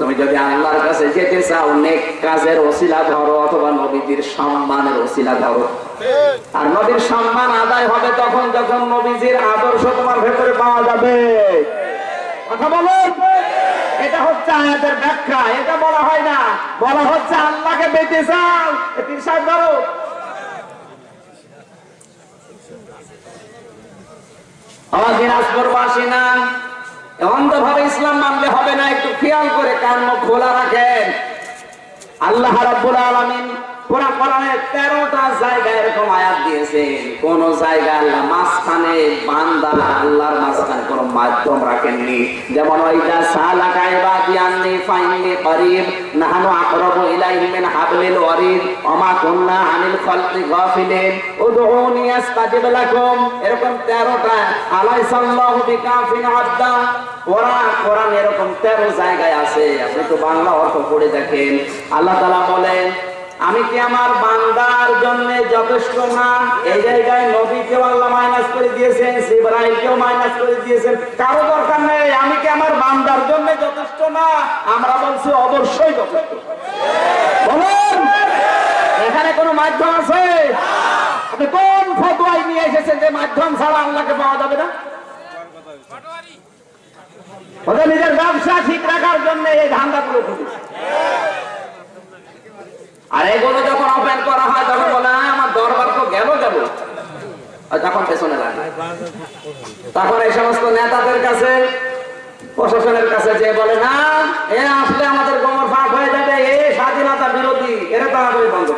তুমি যদি আল্লাহর কাছে যেতে চাও, নেক কাজের ওসিলা ধরো অথবা নবীজির সম্মানের ওসিলা ধরো। আর নবীর সম্মান আদায় হবে তখন যখন নবীজির আদর্শ তোমার ভেতরে পাওয়া যাবে। কথা বলুন? এটা হচ্ছে আয়াতের ব্যাখ্যা, এটা বলা হয় না। বলা হচ্ছে আল্লাহকে পেতে চাও। পীর ধরো। আমার দিনাজপুরবাসী না। অন্ধভাবে ইসলাম মানলে হবে না একটু খেয়াল করে কান খোলা রাখেন। আল্লাহ রাব্বুল আলামিন কোরআন কোরআনে 13টা জায়গায় এরকম আয়াত দিয়েছেন কোন জায়গায় আল্লাহ মাঝখানে বান্দা আল্লাহর মাঝখানে কোনো মাধ্যম রাখেননি। যেমন ওইদা সালাকা ইবাদি আন্নি ফাইন্নি করিব, নাহনু আকরাবু ইলাইহি হাবলিল ওয়ারিদ, ওমা কুননা আনিল খালকি গাফিলিন, উদউনি আস্তাজিব লাকুম। এরকম 13টা আলাইসাল্লাহু বিকাফিন আবদা। কোরআন কোরআন এরকম 13 জায়গায় আছে। আপনি তো বাংলা অর্থ পড়ে দেখেন। আল্লাহ তাআলা বলেন আমি কি আমার বান্দার জন্য যথেষ্ট না? এই জায়গায় নবীকেও আল্লাহ মাইনাস করে দিয়েছেন, ইব্রাহিমকেও মাইনাস করে দিয়েছেন। কারও দরকার নেই, আমি কি আমার বান্দার জন্য যথেষ্ট না? আমরা বলছি অবশ্যই বলুন, এখানে কোনো মাধ্যম আছে? আপনি কোন ফটোয়াই নিয়ে এসেছেন যে মাধ্যম ছাড়া আল্লাহকে পাওয়া যাবে না? ওদের নিজের ব্যবসা ঠিক রাখার জন্য এই ধান্দাগুলো খুঁজেছে। আর এগুলো যখন ওপেন করা হয়, তখন বলে আমার দরবার তো গেল গেল। তখন পেছনে লাগে। তখন এই সমস্ত নেতাদের কাছে, প্রশাসনের কাছে যে বলে, না, এ আসলে আমাদের গোমর ফাঁক হয়ে যাবে, এ স্বাধীনতা বিরোধী, এরা তাড়াতাড়ি বন্ধ।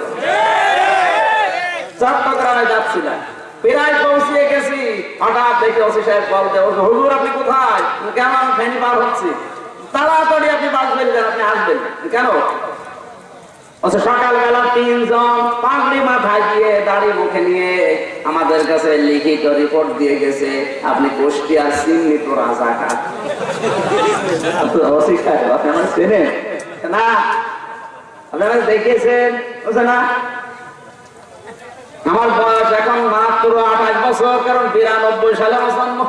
চট্টগ্রামে যাচ্ছিলাম। প্রায় পৌঁছিয়ে গেছি। হঠাৎ দেখে ওসি সাহেব কল দেয় হুজুর, আপনি কোথায়? কেমন, ফেনি পার হচ্ছে। তাড়াতাড়ি আপনি বাস বেরিয়ে আপনি আসবেন। কেন? সকালবেলা তিনজন পাগড়ি মাথায় দিয়ে দাড়ি মুখে নিয়ে আমাদের কাছে লিখিত রিপোর্ট দিয়ে গেছে আপনি কুষ্টিয়ার চিহ্নিত রাজাকার। ওসি সাহেব, আপনি আমার চেনেন? না। আপনারা দেখেছেন? না? আমার বয়স এখন মাত্র আঠাশ বছর কারণ বিরানব্বই সালে আমার জন্ম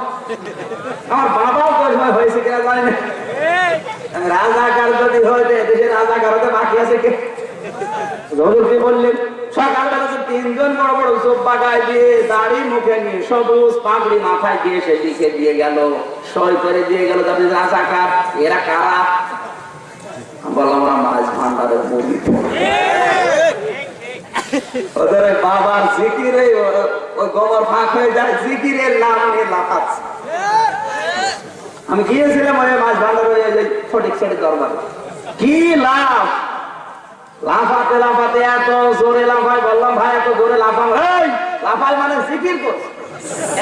আমার বাবাও হয়েছে কিনা জানি না। রাজাকার যদি হইতে দেশের রাজাকার হতে বাকি আছে কে? হজুর বললেন, সকালবেলা তিনজন বড় বড় দিয়ে দাড়ি মুখে নিয়ে সবুজ পাগড়ি মাথায় দিয়ে সে লিখে দিয়ে গেল। করে দিয়ে গেল রাজাকার এরা কারা? বললাম আমরা মাছ বাবার জিকিরে গোবর ফাঁক হয়ে যায়, জিকিরের আমি গিয়েছিলাম ওই ফটিক দরবারে। কি লাভ লাফাতে লাফাতে এত জোরে লাফাই বললাম ভাই এত জোরে লাফাম এই লাফাই মানে জিকির করছে?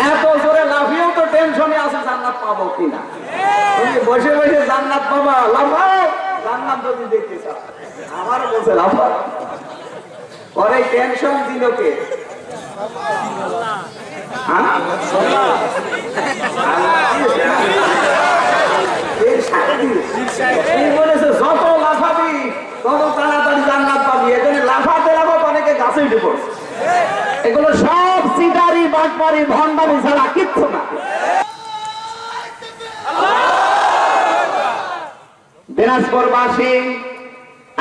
এত জোরে লাফিয়েও তো টেনশনে আছে জান্নাত পাবো কিনা? তুমি বসে বসে জান্নাত পাবা। লাফাও জান্নাত যদি দেখতে চাও। আমার বলছে লাফাও। পরে টেনশন দিল কে? হ্যাঁ? বলেছে, যত লাফাবি তত জান্নাত উঠে পড়ছে এগুলো সব সিটারি বাটপারি, ভণ্ডামি ছাড়া কিচ্ছু না। দিনাজপুরবাসী,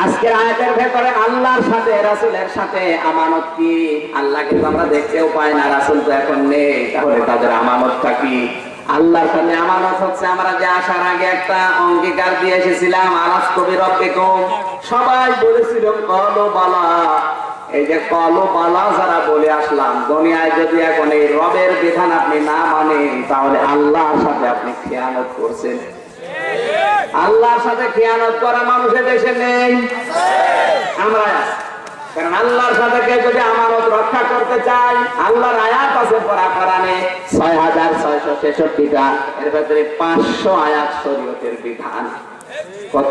আজকের আয়াতের ভেতরে আল্লাহর সাথে, রাসূলের সাথে আমানত কি? আল্লাহকে তো আমরা দেখতেও পাই না, রাসূল তো এখন নেই। তাহলে তাদের আমানতটা কি? আল্লাহর সাথে আমানত হচ্ছে, আমরা যে আসার আগে একটা অঙ্গীকার দিয়ে এসেছিলাম আলাস কবির অপেক্ষম সবাই বলেছিল কলো বালা এই যে কলো বালা যারা বলে আসলাম, দুনিয়ায় যদি এখন এই রবের বিধান আপনি না মানেন, তাহলে আল্লাহর সাথে আপনি খেয়ানত করছেন আল্লাহর সাথে খেয়ানত করা মানুষের দেশে নেই আমরা। কারণ আল্লাহর সাথে যদি আমানত রক্ষা করতে চাই আল্লাহর আয়াত আছে পড়া কোরআনে ছয় হাজার ছয়শো ছেষট্টিটা, এর পাঁচশো আয়াত শরীয়তের বিধান কত?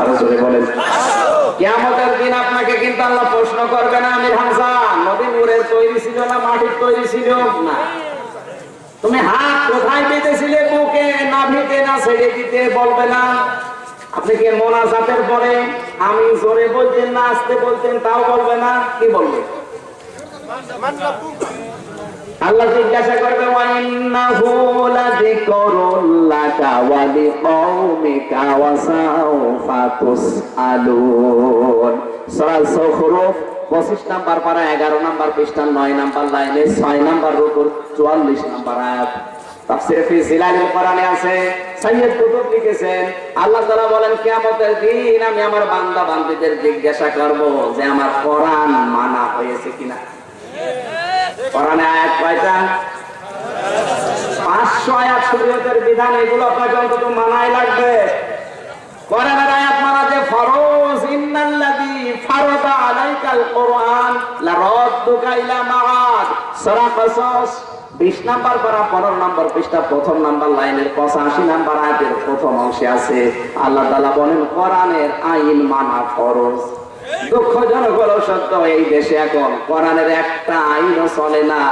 আরও জোরে বলেন। দিন আপনাকে কিন্তু আল্লাহ প্রশ্ন করবে না, আমির নদী তৈরি ছিল না, মাটির তৈরি ছিল? না। তুমি হাত কোথায় পেতেছিলে, বুকে নাভিতে না ছেড়ে দিতে বলবে না? আপনি কি মোনাজাতের পরে আমি জোরে বলতেন, না আসতে বলতেন, তাও বলবে না? কি বলবে? আল্লাহ জিজ্ঞাসা করবে সূরা যুখরুফ 25 নাম্বার পারা 11 নাম্বার পৃষ্ঠা 9 নাম্বার লাইনে 6 নাম্বার রুকুর 44 নাম্বার আয়াত। তাফসীরে ফি কোরআনে আছে কুতুব লিখেছেন, আল্লাহ তাআলা বলেন, কিয়ামতের দিন আমি আমার বান্দা বান্দীদের জিজ্ঞাসা করব যে আমার কোরআন মানা হয়েছে কিনা। কোরআনে আয়াত কয়টা পাঁচশো আয়াত শরীয়তের বিধান এগুলো আপনাকে অন্তত মানাই লাগবে। কোরআনের আয়াত যে ফরজ, ইন্নাল্লাযী ফারাদা আলাইকাল কোরআন, লারাদ্দুকা ইলা মাআদ। সূরা কসস 20 নাম্বার পারা 15 নাম্বার পৃষ্ঠা, প্রথম নাম্বার লাইনের 85 নাম্বার আয়াতের প্রথম অংশে আছে, আল্লাহ বলেন, কোরআনের আইন মানা ফরজ। দুঃখজনক হলো সত্য, এই দেশে এখন কোরআনের একটা আইনও চলে না।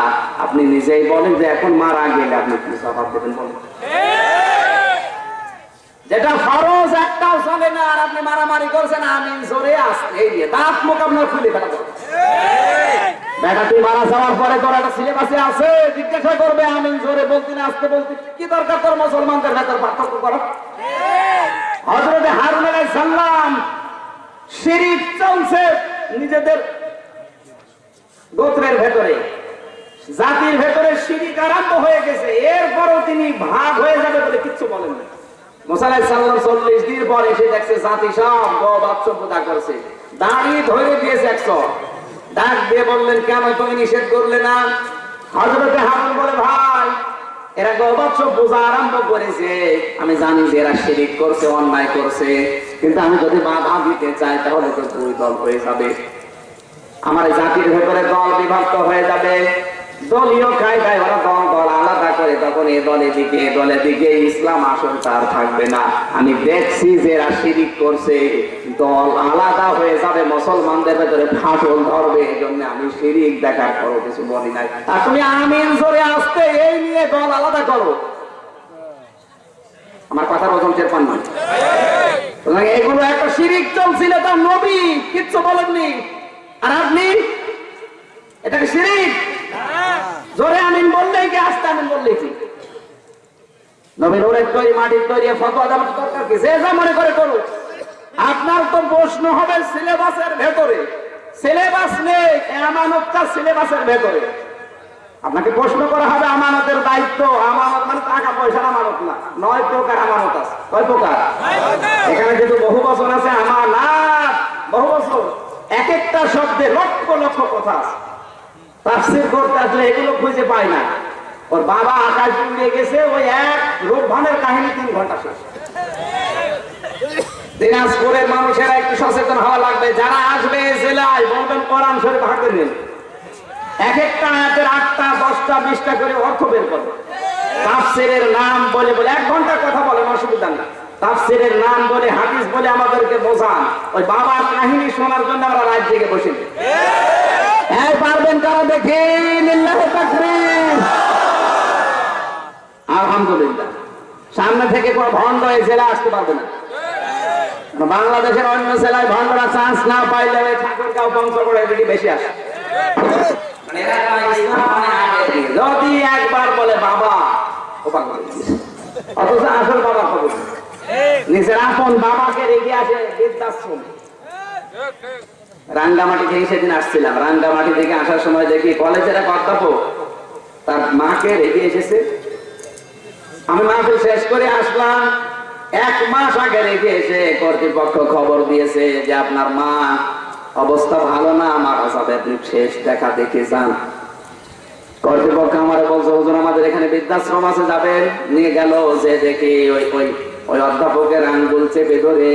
আপনি নিজেই বলেন যে এখন মারা গেলে আপনি কি জবাব দেবেন বলেন। যেটা ফরজ একটাও চলে না, আর আপনি মারামারি করছেন, আমি জোরে আসতে এই দাঁত মুখ আপনার খুলে ফেলা মারা যাওয়ার পরে তোর একটা কি দরকার তোর মুসলমানদের ভেতর পার্থক্য করো? হজরত শিরিক চলছে নিজেদের গোত্রের ভেতরে। জাতির ভেতরে শিরিক আরম্ভ হয়ে গেছে। এরপরও তিনি ভাগ হয়ে যাবে বলে কিচ্ছু বলেন না। চল্লিশ দিন পর এসে দেখছে জাতি সব বাচ্চ পূজা করছে। দাঁড়িয়ে ধরে দিয়েছে একশো ডাক দিয়ে বললেন, কেন তুমি নিষেধ করলে না? হজরতে হারুন বলে, ভাই এরা গবাচ্ছ পূজা আরম্ভ করেছে। আমি জানি যে এরা শিরিক করছে, অন্যায় করছে। কিন্তু আমি যদি বাধা দিতে চাই, তাহলে তো দুই দল হয়ে যাবে। আমার জাতির ভেতরে দল বিভক্ত হয়ে যাবে। দলীয় কায়দায় ওরা দল দল আলাদা করে, তখন এ দলে দিকে এ দলে দিকে ইসলাম আসল তার থাকবে না। আমি দেখছি যে এরা শিরিক করছে। দল আলাদা হয়ে যাবে, মুসলমানদের ভেতরে ফাটল ধরবে এই জন্য আমি শিরিক দেখার পরও কিছু বলি নাই। আর তুমি আমিন জোরে আসতে, এই নিয়ে দল আলাদা করো। আমার কথার ওজন টের পান না এগুলো একটা শিরিক চলছিল তার নবী কিচ্ছু বলেননি। আর আপনি? এটাকে শিরিক? জোরে আমিন বললেই কি আসতে আমিন বললেই কি? নবীর ওরের তৈরি, মাটির তৈরি ফতোয়া দেওয়ার দরকার কি? যে যা মনে করে করুক। আপনার তো প্রশ্ন হবে সিলেবাসের ভেতরে। সিলেবাস নেই আমানতটা সিলেবাসের ভেতরে। আপনাকে প্রশ্ন করা হবে আমানতের দায়িত্ব। আমানত মানে টাকা, পয়সার আমানত না। নয় প্রকার আমানত আছে। কয় প্রকার? এখানে কিন্তু বহু বছর আছে, আমানাত। বহু বছর এক একটা শব্দে লক্ষ লক্ষ কথা আছে। তাফসির করতে আসলে এগুলো খুঁজে পায় না। ওর বাবা আকাশ গেছে, ওই এক রূপভানের কাহিনী তিন ঘণ্টা শেষ। দিনাজপুরের মানুষেরা একটু সচেতন হওয়া লাগবে। যারা আসবে জেলায়, বলবেন কোরআন শরীফ হাতে নেন। এক একটা আয়াতের আটটা, দশটা, বিশটা করে অর্থ বের করবে তাফসিরের নাম বলে বলে, এক ঘণ্টা কথা বলেন, অসুবিধা না তাফসিরের নাম বলে, হাদিস বলে আমাদেরকে বোঝান। ওই বাবার কাহিনী শোনার জন্য আমরা রাত জেগে বসে। এই পারবেন কারা দেখি? আলহামদুলিল্লাহ। সামনে থেকে কোনো ভণ্ড এই জেলা আসতে পারবে না। বাংলাদেশের অন্য জেলায় ভণ্ডরা চান্স না পাইলে মানে মানে। যদি একবার বলে, বাবা। অথচ আসল বাবা খবর নিজের বাবাকে রেখে আসে রাঙ্গামাটি থেকে সেদিন আসছিলাম। রাঙ্গামাটি থেকে আসার সময় দেখি কলেজের এক অধ্যাপক তার মাকে রেখে এসেছে। আমি মাহফিল শেষ করে আসলাম। এক মাস আগে রেখে এসে কর্তৃপক্ষ খবর দিয়েছে যে আপনার মা অবস্থা ভালো না মারা যাবে আপনি শেষ দেখা দেখে যান। কর্তৃপক্ষ আমার বলছে, হুজুর, আমাদের এখানে বৃদ্ধাশ্রম আছে, যাবেন? নিয়ে গেল যে দেখি ওই ওই ওই অধ্যাপকের আঙ্গুল চেপে ধরে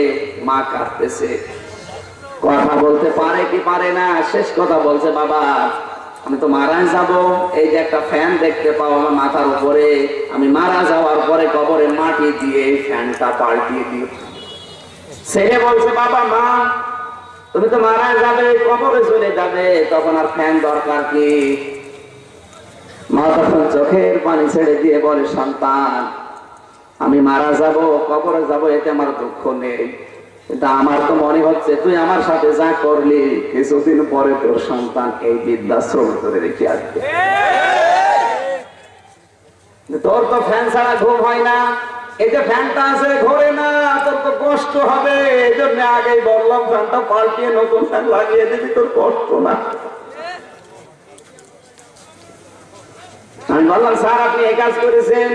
মা কাঁদতেছে। কথা বলতে পারে কি পারে না, শেষ কথা বলছে, বাবা আমি তো মারা যাব। এই যে একটা ফ্যান দেখতে পাও আমার মাথার উপরে। আমি মারা যাওয়ার পরে কবরে মাটি দিয়ে এই ফ্যানটা পাল্টিয়ে দিও। ছেলে বলছে, বাবা, মা, তুমি তো মারা যাবে, কবরে চলে যাবে, তখন আর ফ্যান দরকার কি? মা তখন চোখের পানি ছেড়ে দিয়ে বলে, সন্তান, আমি মারা যাব, কবরে যাব, এতে আমার দুঃখ নেই। কিন্তু আমার তো মনে হচ্ছে, তুই আমার সাথে যা করলি, কিছুদিন পরে তোর সন্তান এই বৃদ্ধাশ্রম ধরে রেখে আসবে। তোর তো ফ্যান ছাড়া ঘুম হয় না। এই যে ফ্যানটা আছে, ঘোরে না, তোর তো কষ্ট হবে। এই জন্য আগেই বললাম, ফ্যানটা পাল্টিয়ে নতুন ফ্যান লাগিয়ে দিবি, তোর কষ্ট না। আমি বললাম, স্যার, আপনি এই কাজ করেছেন?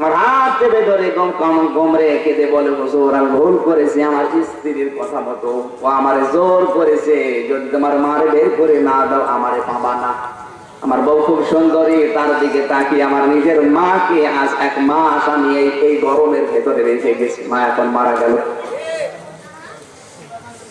আমার ধরে গম কম বলে, হুজুর, আমি ভুল করেছি, আমার স্ত্রীর কথা মতো। ও আমারে জোর করেছে, যদি তোমার মারে বের করে না দাও, আমারে পাবা না। আমার বউ খুব সুন্দরী, তার দিকে তাকিয়ে আমার নিজের মাকে আজ এক মাস আমি এই গরমের ভেতরে রেখে গেছি। মা এখন মারা গেল।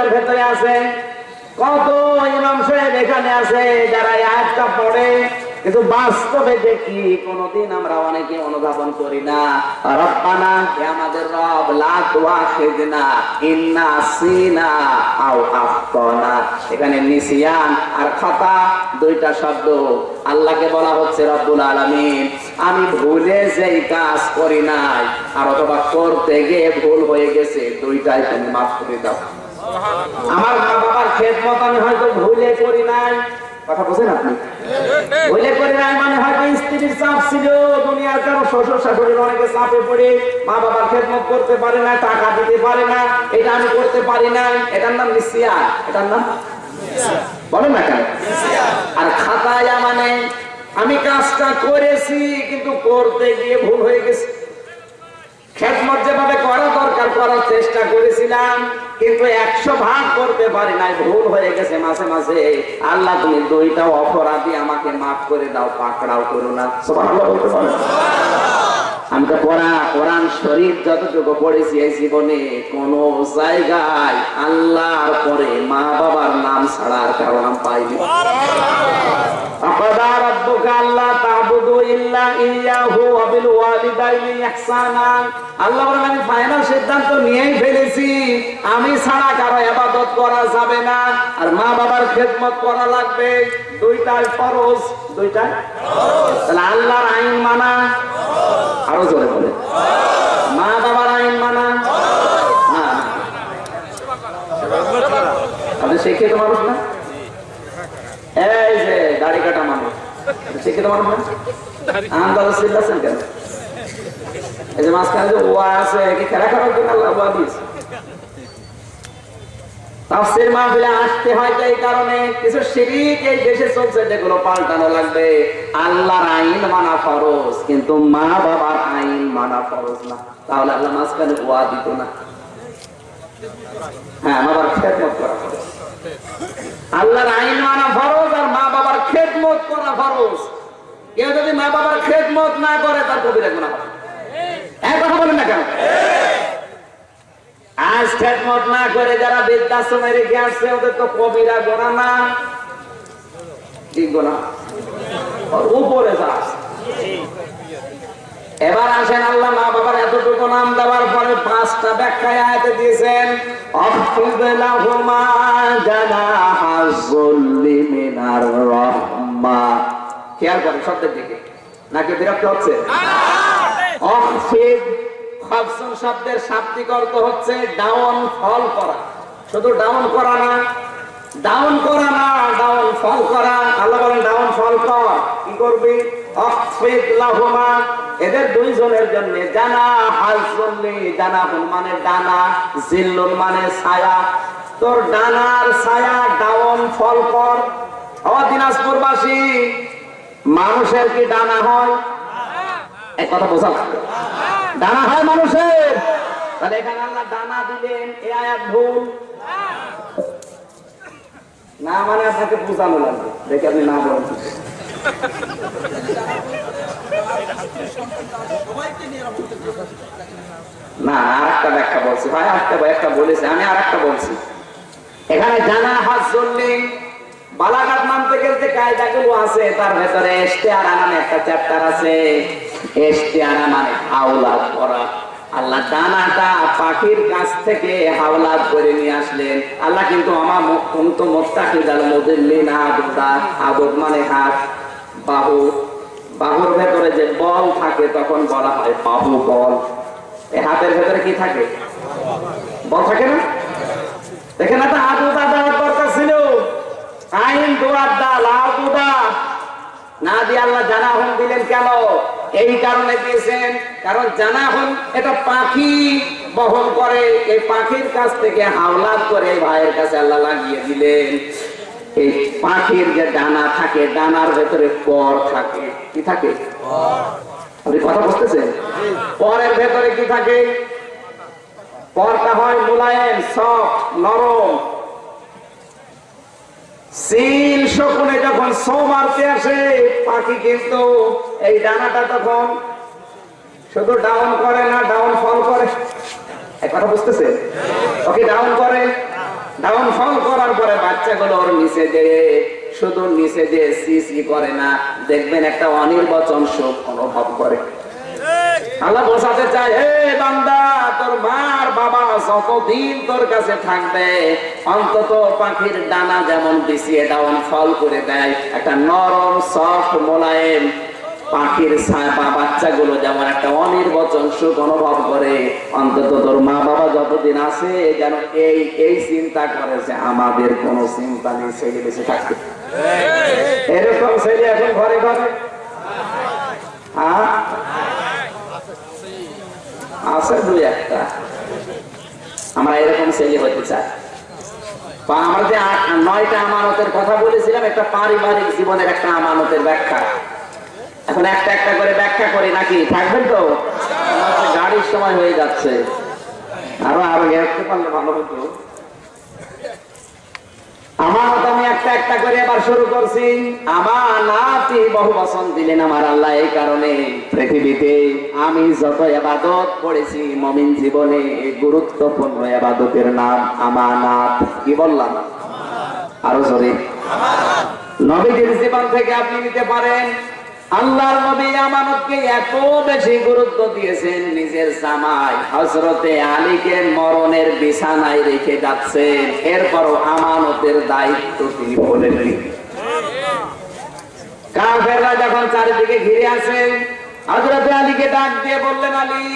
আর ভেতরে আছে। কত ইমাম সাহেব এখানে আছে যারা আয়াতটা পড়ে? কিন্তু বাস্তবে দেখি কোনদিন আমরা অনেকে অনুধাবন করি না। রব্বানা, হে আমাদের রব, লা তুআখিযনা ইন্না সিনা আও আখতানা এখানে নিসিয়ান আর খাতা দুইটা শব্দ। আল্লাহকে বলা হচ্ছে রব্বুল আলামিন। আমি ভুলে যেই কাজ করি নাই, আর অথবা করতে গিয়ে ভুল হয়ে গেছে, দুইটাই তুমি মাফ করে দাও। আমার মা বাবার খেদমত আমি হয়তো ভুলে করি নাই। কথা আপনি? করি নাই মানে হয়তো স্ত্রীর চাপ ছিল, দুনিয়ার শ্বশুর শাশুড়ির অনেকে চাপে পড়ে, মা বাবার খেদমত করতে পারে না, টাকা দিতে পারে না, এটা আমি করতে পারি না এটার নাম এটার নাম? বলেন না কেন? আর খাতায়া মানে আমি কাজটা করেছি, কিন্তু করতে গিয়ে ভুল হয়ে গেছে। খেদমত যেভাবে করা দরকার, করার চেষ্টা করেছিলাম কিন্তু একশো ভাগ করতে পারি নাই ভুল হয়ে গেছে মাঝে মাঝে। আল্লাহ তুমি দুইটা অপরাধী আমাকে মাফ করে দাও পাকড়াও করো না। বলতে আমি তো পড়া কোরআন শরীফ যতটুকু পড়েছি এই জীবনে কোন জায়গায় আল্লাহর পরে মা বাবার নাম ছাড়ার কারণ পাইনি আল্লাহ আমি ছাড়া কারও ইবাদত করা যাবে না। আর মা বাবার খেদমত করা লাগবে। দুইটাই ফরজ। দুইটাই তাহলে আল্লাহর আইন মানা। আরও জোরে বলে। মা বাবার আইন মানা। না আপনি শিক্ষিত মানুষ না? এই যে, দাড়ি কাটা মানুষ। শিক্ষিত মানুষ না? আল্লাহর আইন মানা ফরজ, কিন্তু মা বাবার আইন মানা ফরজ না। তাহলে আল্লাহ মাঝখানে ওয়া দিত না। হ্যাঁ বাবার খেদমত করা আল্লাহর আইন মানা ফরজ আর মা বাবার খেদমত করা ফরজ। কেউ যদি মা বাবার খেদমত না করে, তার হবে এক কথা বলেন না কেন? আজ খেদমত না করে যারা বৃদ্ধাশ্রমে রেখে আসছে ওদের তো কবিরা গোনা না গোনা উপরে যাস এবার আসেন আল্লাহ মা বাবার এতটুকু নাম দেওয়ার পরে পাঁচটা ব্যাখ্যায় আয়াতে দিয়েছেন, অফিদ লাহুমা জানাহা যুল্লি মিনার খেয়াল করেন শব্দের দিকে। নাকি বিরক্ত হচ্ছে? শব্দের শাব্দিক অর্থ হচ্ছে ডাউন, ফল করা। শুধু ডাউন করা না, ডাউন করা না, ডাউন, ফল করা। আল্লাহ বলেন, ডাউন, ফল কর। কি করবি? এদের দুইজনের জন্য জানা হাজলি জানা মানে ডানা জিল্লুন মানে ছায়া। তোর ডানার ছায়া ডাউন, ফল কর। দিনাজপুরবাসী মানুষের কি ডানা হয়? এক কথা বোঝা। ডানা হয় মানুষের। তাহলে এখানে আল্লাহ ডানা দিলেন, এ আয়াত ভুল। না মানে আপনাকে লাগবে। দেখে আপনি না বলেন। না আর একটা ব্যাখ্যা বলছি। ভাই একটা একটা বলেছে। আমি আর একটা বলছি। এখানে জানা হাত চললে বালাঘাট যে কায়দাগুলো আছে, তার ভেতরে একটা চ্যাপ্টার আছে। এস্তেয়ারা মানে করা আল্লাহ ডানাটা পাখির কাছ থেকে করে নিয়ে আসলেন। আল্লাহ কিন্তু আমার আদুদা আদব মানে হাত, বাহু। বাহুর ভেতরে যে বল থাকে, তখন বলা হয় বাহু বল। এই হাতের ভেতরে কি থাকে? বল থাকে না? দেখেন একটা দরকার ছিল আইন দোয়ার ডাল আদুদা না দিয়ে আল্লাহ জানাহন দিলেন কেন? এই কারণে দিয়েছেন। কারণ জানাহন এটা পাখি বহন করে। এই পাখির কাছ থেকে হাওলাত করে ভাইয়ের কাছে আল্লাহ লাগিয়ে দিলেন। এই পাখির যে ডানা থাকে, ডানার ভেতরে পর থাকে। কি থাকে? আপনি কথা বুঝতেছেন? পরের ভেতরে কি থাকে? পরটা হয় মোলায়েম, সফট, নরম। সিল শকুনে যখন সো মারতে আসে, পাখি কিন্তু এই ডানাটা তখন শুধু ডাউন করে না ডাউন ফল করে। কথা বুঝতেছে? ওকে ডাউন করে। ডাউন ফল করার পরে বাচ্চাগুলো ওর নিচে যে শুধু নিচে যে সিসি করে না, দেখবেন একটা অনির্বাচন শোক অনুভব করে। আল্লাহ বোঝাতে চায় হে বান্দা তোর মার বাবা যতদিন তোর কাছে থাকবে অন্তত পাখির ডানা যেমন বিছিয়ে ডাউন ফল করে দেয়। একটা নরম সফট মোলায়েম পাখির ছায়া বা বাচ্চাগুলো যেমন একটা অনির্বচন সুখ অনুভব করে অন্তত তোর মা বাবা যতদিন আছে যেন এই এই চিন্তা করে যে আমাদের কোনো চিন্তা নেই ছেলে বেঁচে থাকবে। এরকম ছেলে এখন ঘরে ঘরে? হ্যাঁ? আছে দুই একটা। আমরা এরকম ছেলে হতে চাই। বা নয়টা আমানতের কথা বলেছিলাম, একটা পারিবারিক জীবনের একটা আমানতের ব্যাখ্যা। এখন একটা একটা করে ব্যাখ্যা করি নাকি? থাকবেন তো? গাড়ির সময় হয়ে যাচ্ছে। আরও আরও গেতে পারলে ভালো হতো। আমানত আমি একটা একটা করে এবার শুরু করছি। আমানাতি বহু বসন দিলেন আমার আল্লাহ এই কারণে। পৃথিবীতে আমি যত এবাদত করেছি, মমিন জীবনে গুরুত্বপূর্ণ এবাদতের নাম আমানাত কি বললাম? আরও জোরে। নবীদের জীবন থেকে আপনি নিতে পারেন। আল্লাহর নবী আমানতকে এত বেশি গুরুত্ব দিয়েছেন, নিজের জামাই হজরতে আলীকে মরণের বিছানায় রেখে যাচ্ছেন। এরপরও আমানতের দায়িত্ব তিনি বলেননি কাফেররা যখন চারিদিকে ঘিরে আসেন হজরতে আলীকে ডাক দিয়ে বললেন, আলী,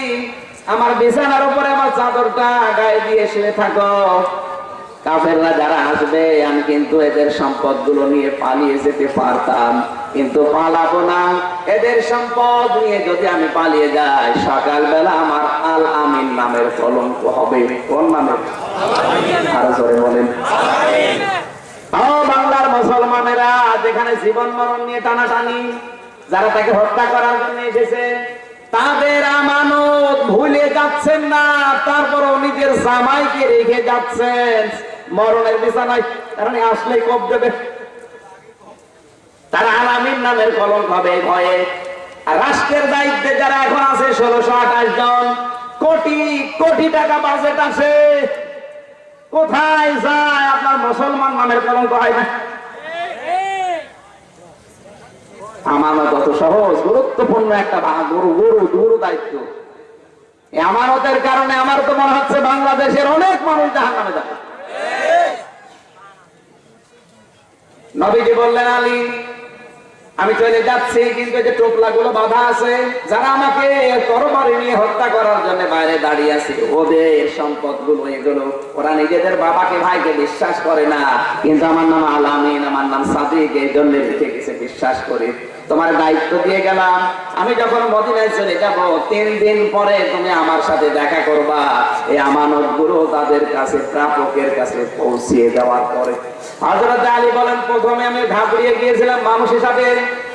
আমার বিছানার উপরে আমার চাদরটা গায়ে দিয়ে শুয়ে থাকো। কাফেররা যারা আসবে, আমি কিন্তু এদের সম্পদগুলো নিয়ে পালিয়ে যেতে পারতাম। কিন্তু পালাবো না। এদের সম্পদ নিয়ে যদি আমি পালিয়ে যাই, সকালবেলা আমার আল আমিন নামের কলঙ্ক হবে। কোন জোরে বলেন। বাংলার মুসলমানেরা, যেখানে জীবন মরণ নিয়ে টানাটানি, যারা তাকে হত্যা করার জন্য এসেছে, তাদের আমানত ভুলে যাচ্ছেন না। তারপরও নিজের জামাইকে রেখে যাচ্ছেন। মরণের বিছানায় কারণ আসলেই কব দেবে। তারা আলামিন নামের কলঙ্ক হবে ভয়ে। আর রাষ্ট্রের দায়িত্বে যারা এখন আছে, ষোলোশো আঠাশ জন, কোটি কোটি টাকা বাজেট আছে। কোথায় যায় আপনার মুসলমান নামের কলঙ্ক হয় না। আমানত অত সহজ, গুরুত্বপূর্ণ একটা গুরু গুরু গুরু দায়িত্ব। আমানতের কারণে আমার তো মনে হচ্ছে বাংলাদেশের অনেক মানুষ জাহান নামে যাবে। নবীজি বললেন, আলী, আমি চলে যাচ্ছি, কিন্তু যে টোপলা গুলো বাধা আছে, যারা আমাকে তরবারি নিয়ে হত্যা করার জন্য বাইরে দাঁড়িয়ে আছে, ওদের সম্পদগুলো এগুলো ওরা নিজেদের বাবাকে, ভাইকে বিশ্বাস করে না। কিন্তু আমার নাম আলামিন আমার নাম সাদিক, এই জন্য লিখে গেছে, বিশ্বাস করি। তোমার দায়িত্ব দিয়ে গেলাম। আমি যখন মদিনায় চলে যাব, তিন দিন পরে তুমি আমার সাথে দেখা করবা। এই আমানতগুলো তাদের কাছে, প্রাপকের কাছে পৌঁছিয়ে দেওয়ার পরে হযরত আলী বলেন, প্রথমে আমি ঘাবড়িয়ে গিয়েছিলাম মানুষ হিসাবে।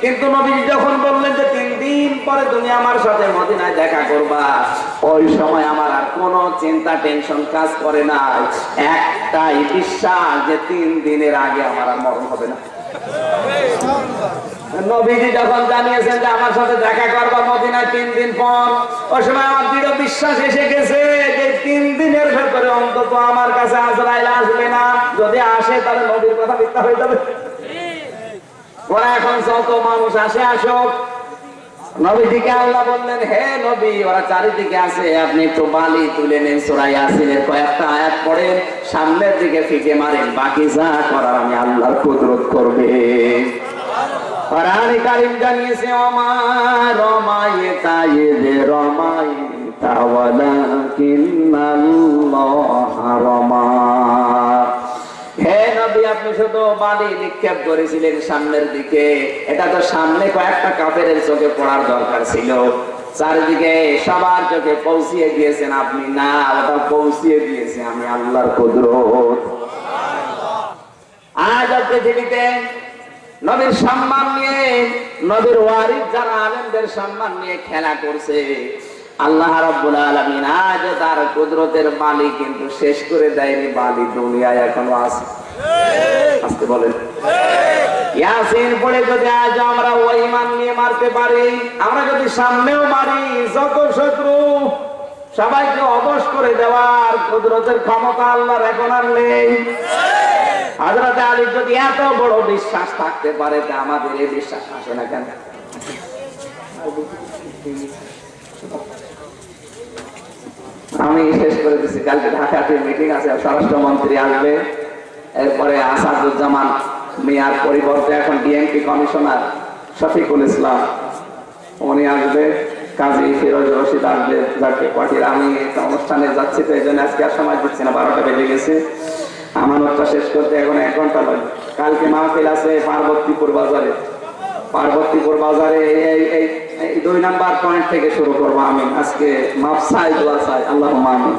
কিন্তু নবী যখন বললেন যে তিন দিন পরে তুমি আমার সাথে মদিনায় দেখা করবা, ওই সময় আমার আর কোনো চিন্তা, টেনশন কাজ করে না একটাই বিশ্বাস যে তিন দিনের আগে আমার আর মরণ হবে না। নবীজি যখন জানিয়েছেন যে আমার সাথে দেখা মদিনায় তিন দিন পর সময় আমার দৃঢ় বিশ্বাস এসে গেছে যে তিন দিনের ভেতরে অন্তত আমার কাছে আসবে না। যদি আসে, তাহলে নবীর কথা মিথ্যা হয়ে যাবে। ওরা এখন যত মানুষ আসে, আসুক। নবীজিকে আল্লাহ বললেন, হে নবী, ওরা চারিদিকে আছে। আপনি একটু বালি তুলে নেন সুরাই আসিনের কয়েকটা আয়াত পড়েন, সামনের দিকে ফিকে মারেন। বাকি যা করার আমি আল্লাহর কুদরত করবে। কোরআনে কারীম জানিয়েছে আমার রমায়ে তাইয়ে রমায়ে তাওয়ালা কিন্নাল্লাহ রমা। হে নবী, আপনি শুধু নিক্ষেপ করেছিলেন সামনের দিকে। এটা তো সামনে কয়েকটা কাফেরের চোখে পড়ার দরকার ছিল। চারিদিকে সবার চোখে পৌঁছিয়ে দিয়েছেন আপনি। না, ওটা পৌঁছিয়ে দিয়েছে আমি, আল্লাহর কুদরত। আজ পৃথিবীতে নবীর সম্মান নিয়ে, নবীর ওয়ারিস যারা আলেমদের সম্মান নিয়ে খেলা করছে, আল্লাহ রাব্বুল আলামিন আজ তার কুদরতের বালি কিন্তু শেষ করে দেয়নি, বালি দুনিয়ায় এখনও আছে। আসতে বলেন। ইয়াসিন পড়ে যদি আজ আমরা ওই ইমান নিয়ে মারতে পারি, আমরা যদি সামনেও মারি, যত শত্রু সবাইকে অবশ করে দেওয়ার কুদরতের ক্ষমতা আল্লাহর এখন আর নেই। হযরত আলী যদি এত বড় বিশ্বাস থাকতে পারে, তা আমাদের এই বিশ্বাস আসে না কেন? আমি শেষ করে দিচ্ছি কালকে ঢাকাতে মিটিং আছে, স্বরাষ্ট্রমন্ত্রী আসবে। এরপরে আসাদুজ্জামান মিয়ার পরিবর্তে এখন ডিএমপি কমিশনার শফিকুল ইসলাম, উনি আসবে। কাজী ফিরোজ রশিদ আসবে, যাকে পাঠিয়ে আমি একটা অনুষ্ঠানে যাচ্ছি, তো এই জন্য আজকে আর সময় দিচ্ছি না, বারোটা বেজে গেছে। আমানতটা শেষ করতে এখন এক ঘন্টা লাগে কালকে মাহফিল আছে পার্বতীপুর বাজারে পার্বতীপুর বাজারে এই- এই এই এই দুই নাম্বার পয়েন্ট থেকে শুরু করবো আমি আজকে মাফ চাই দোয়া চাই আল্লাহ আমিন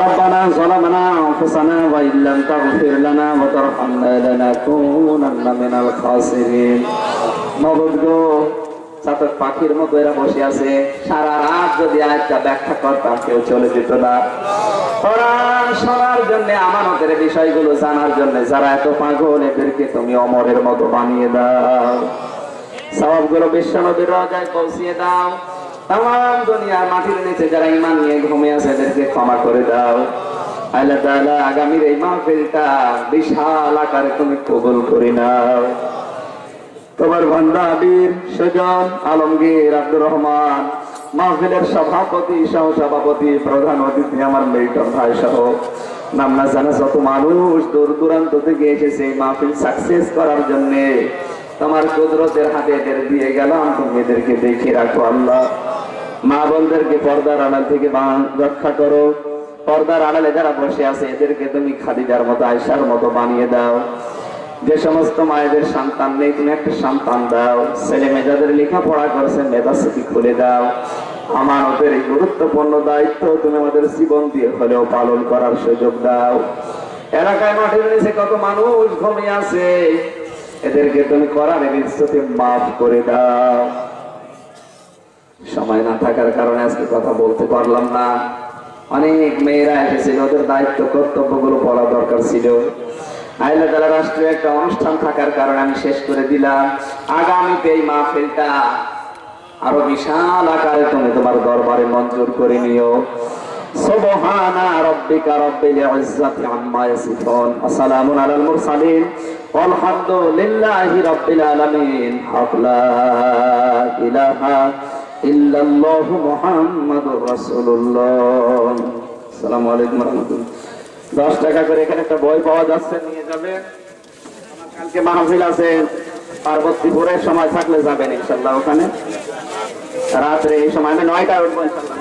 ربنا ظلمنا أنفسنا وإن لم تغفر لنا وترحمنا لنكونن من الخاسرين মগজ গো চাতক পাখির মতো এরা বসে আছে সারা রাত যদি আয়টা ব্যাখ্যা করতাম কেউ চলে যেত না কোরআন শোনার জন্য আমানতের বিষয়গুলো জানার জন্য যারা এত পাগল, এদেরকে তুমি অমরের মতো বানিয়ে দাও। সবগুলো বিশ্ব নদীর রাজায় পৌঁছিয়ে দাও। তাম দুনিয়ার মাটির নিচে যারা ইমান নিয়ে ঘুমে আছে, এদেরকে ক্ষমা করে দাও। আল্লাহ তাআলা আগামীর এই মাহফিলটা বিশাল আকারে তুমি কবুল করে নাও। তোমার ভান্ডা আবির সুজন, আলমগীর, আব্দুর রহমান মাহফিলের সভাপতি সহ সভাপতি প্রধান অতিথি আমার মিল্টন ভাই সহ। নাম না জানা যত মানুষ দূর দূরান্ত থেকে এসেছে এই মাহফিল সাকসেস করার জন্য। তোমার কুদরতের হাতে এদের দিয়ে গেলাম, তুমি এদেরকে দেখে রাখো আল্লাহ। মা বোনদেরকে পর্দার আড়াল থেকে রক্ষা করো। পর্দার আড়ালে যারা বসে আছে, এদেরকে তুমি খাদিজার মতো আয়সার মতো বানিয়ে দাও। যে সমস্ত মায়েদের সন্তান নেই, তুমি একটা সন্তান দাও। ছেলে মেয়েদের লেখাপড়া করছে মেধাস্মৃতি খুলে দাও। আমার ওদের এই গুরুত্বপূর্ণ দায়িত্ব তুমি আমাদের জীবন দিয়ে হলেও পালন করার সুযোগ দাও। এলাকায় মাঠের নিচে কত মানুষ ঘুমিয়ে আছে, এদেরকে তুমি করার নিশ্চয়ই মাফ করে দাও। সময় না থাকার কারণে আজকে কথা বলতে পারলাম না। অনেক মেয়েরা এসেছিল, ওদের দায়িত্ব, কর্তব্যগুলো বলা দরকার ছিল। আইলা তালা রাষ্ট্রীয় একটা অনুষ্ঠান থাকার কারণে আমি শেষ করে দিলাম। আগামীতে এই মাহফিলটা আরও বিশাল আকারে তুমি তোমার দরবারে মঞ্জুর করে নিও। সুবহানা রাব্বিকা রাব্বিল ইজ্জাতি আম্মা ইয়াসিফুন। ওয়া আলাল মুরসালিন। walhamdulillahi rabbil alamin লা ইলাহা ইল্লাল্লাহ মুহাম্মাদুর রাসূলুল্লাহ। আসসালামু আলাইকুম ওয়া রাহমাতুল্লাহ। দশ টাকা করে এখানে একটা বই পাওয়া যাচ্ছে, নিয়ে যাবে। কালকে মাহফিল আছে পার্বতীপুরের সময় থাকলে যাবেন ইনশাল্লাহ ওখানে। রাত্রে এই সময়, আমি নয়টা উঠবো ইনশাল্লাহ।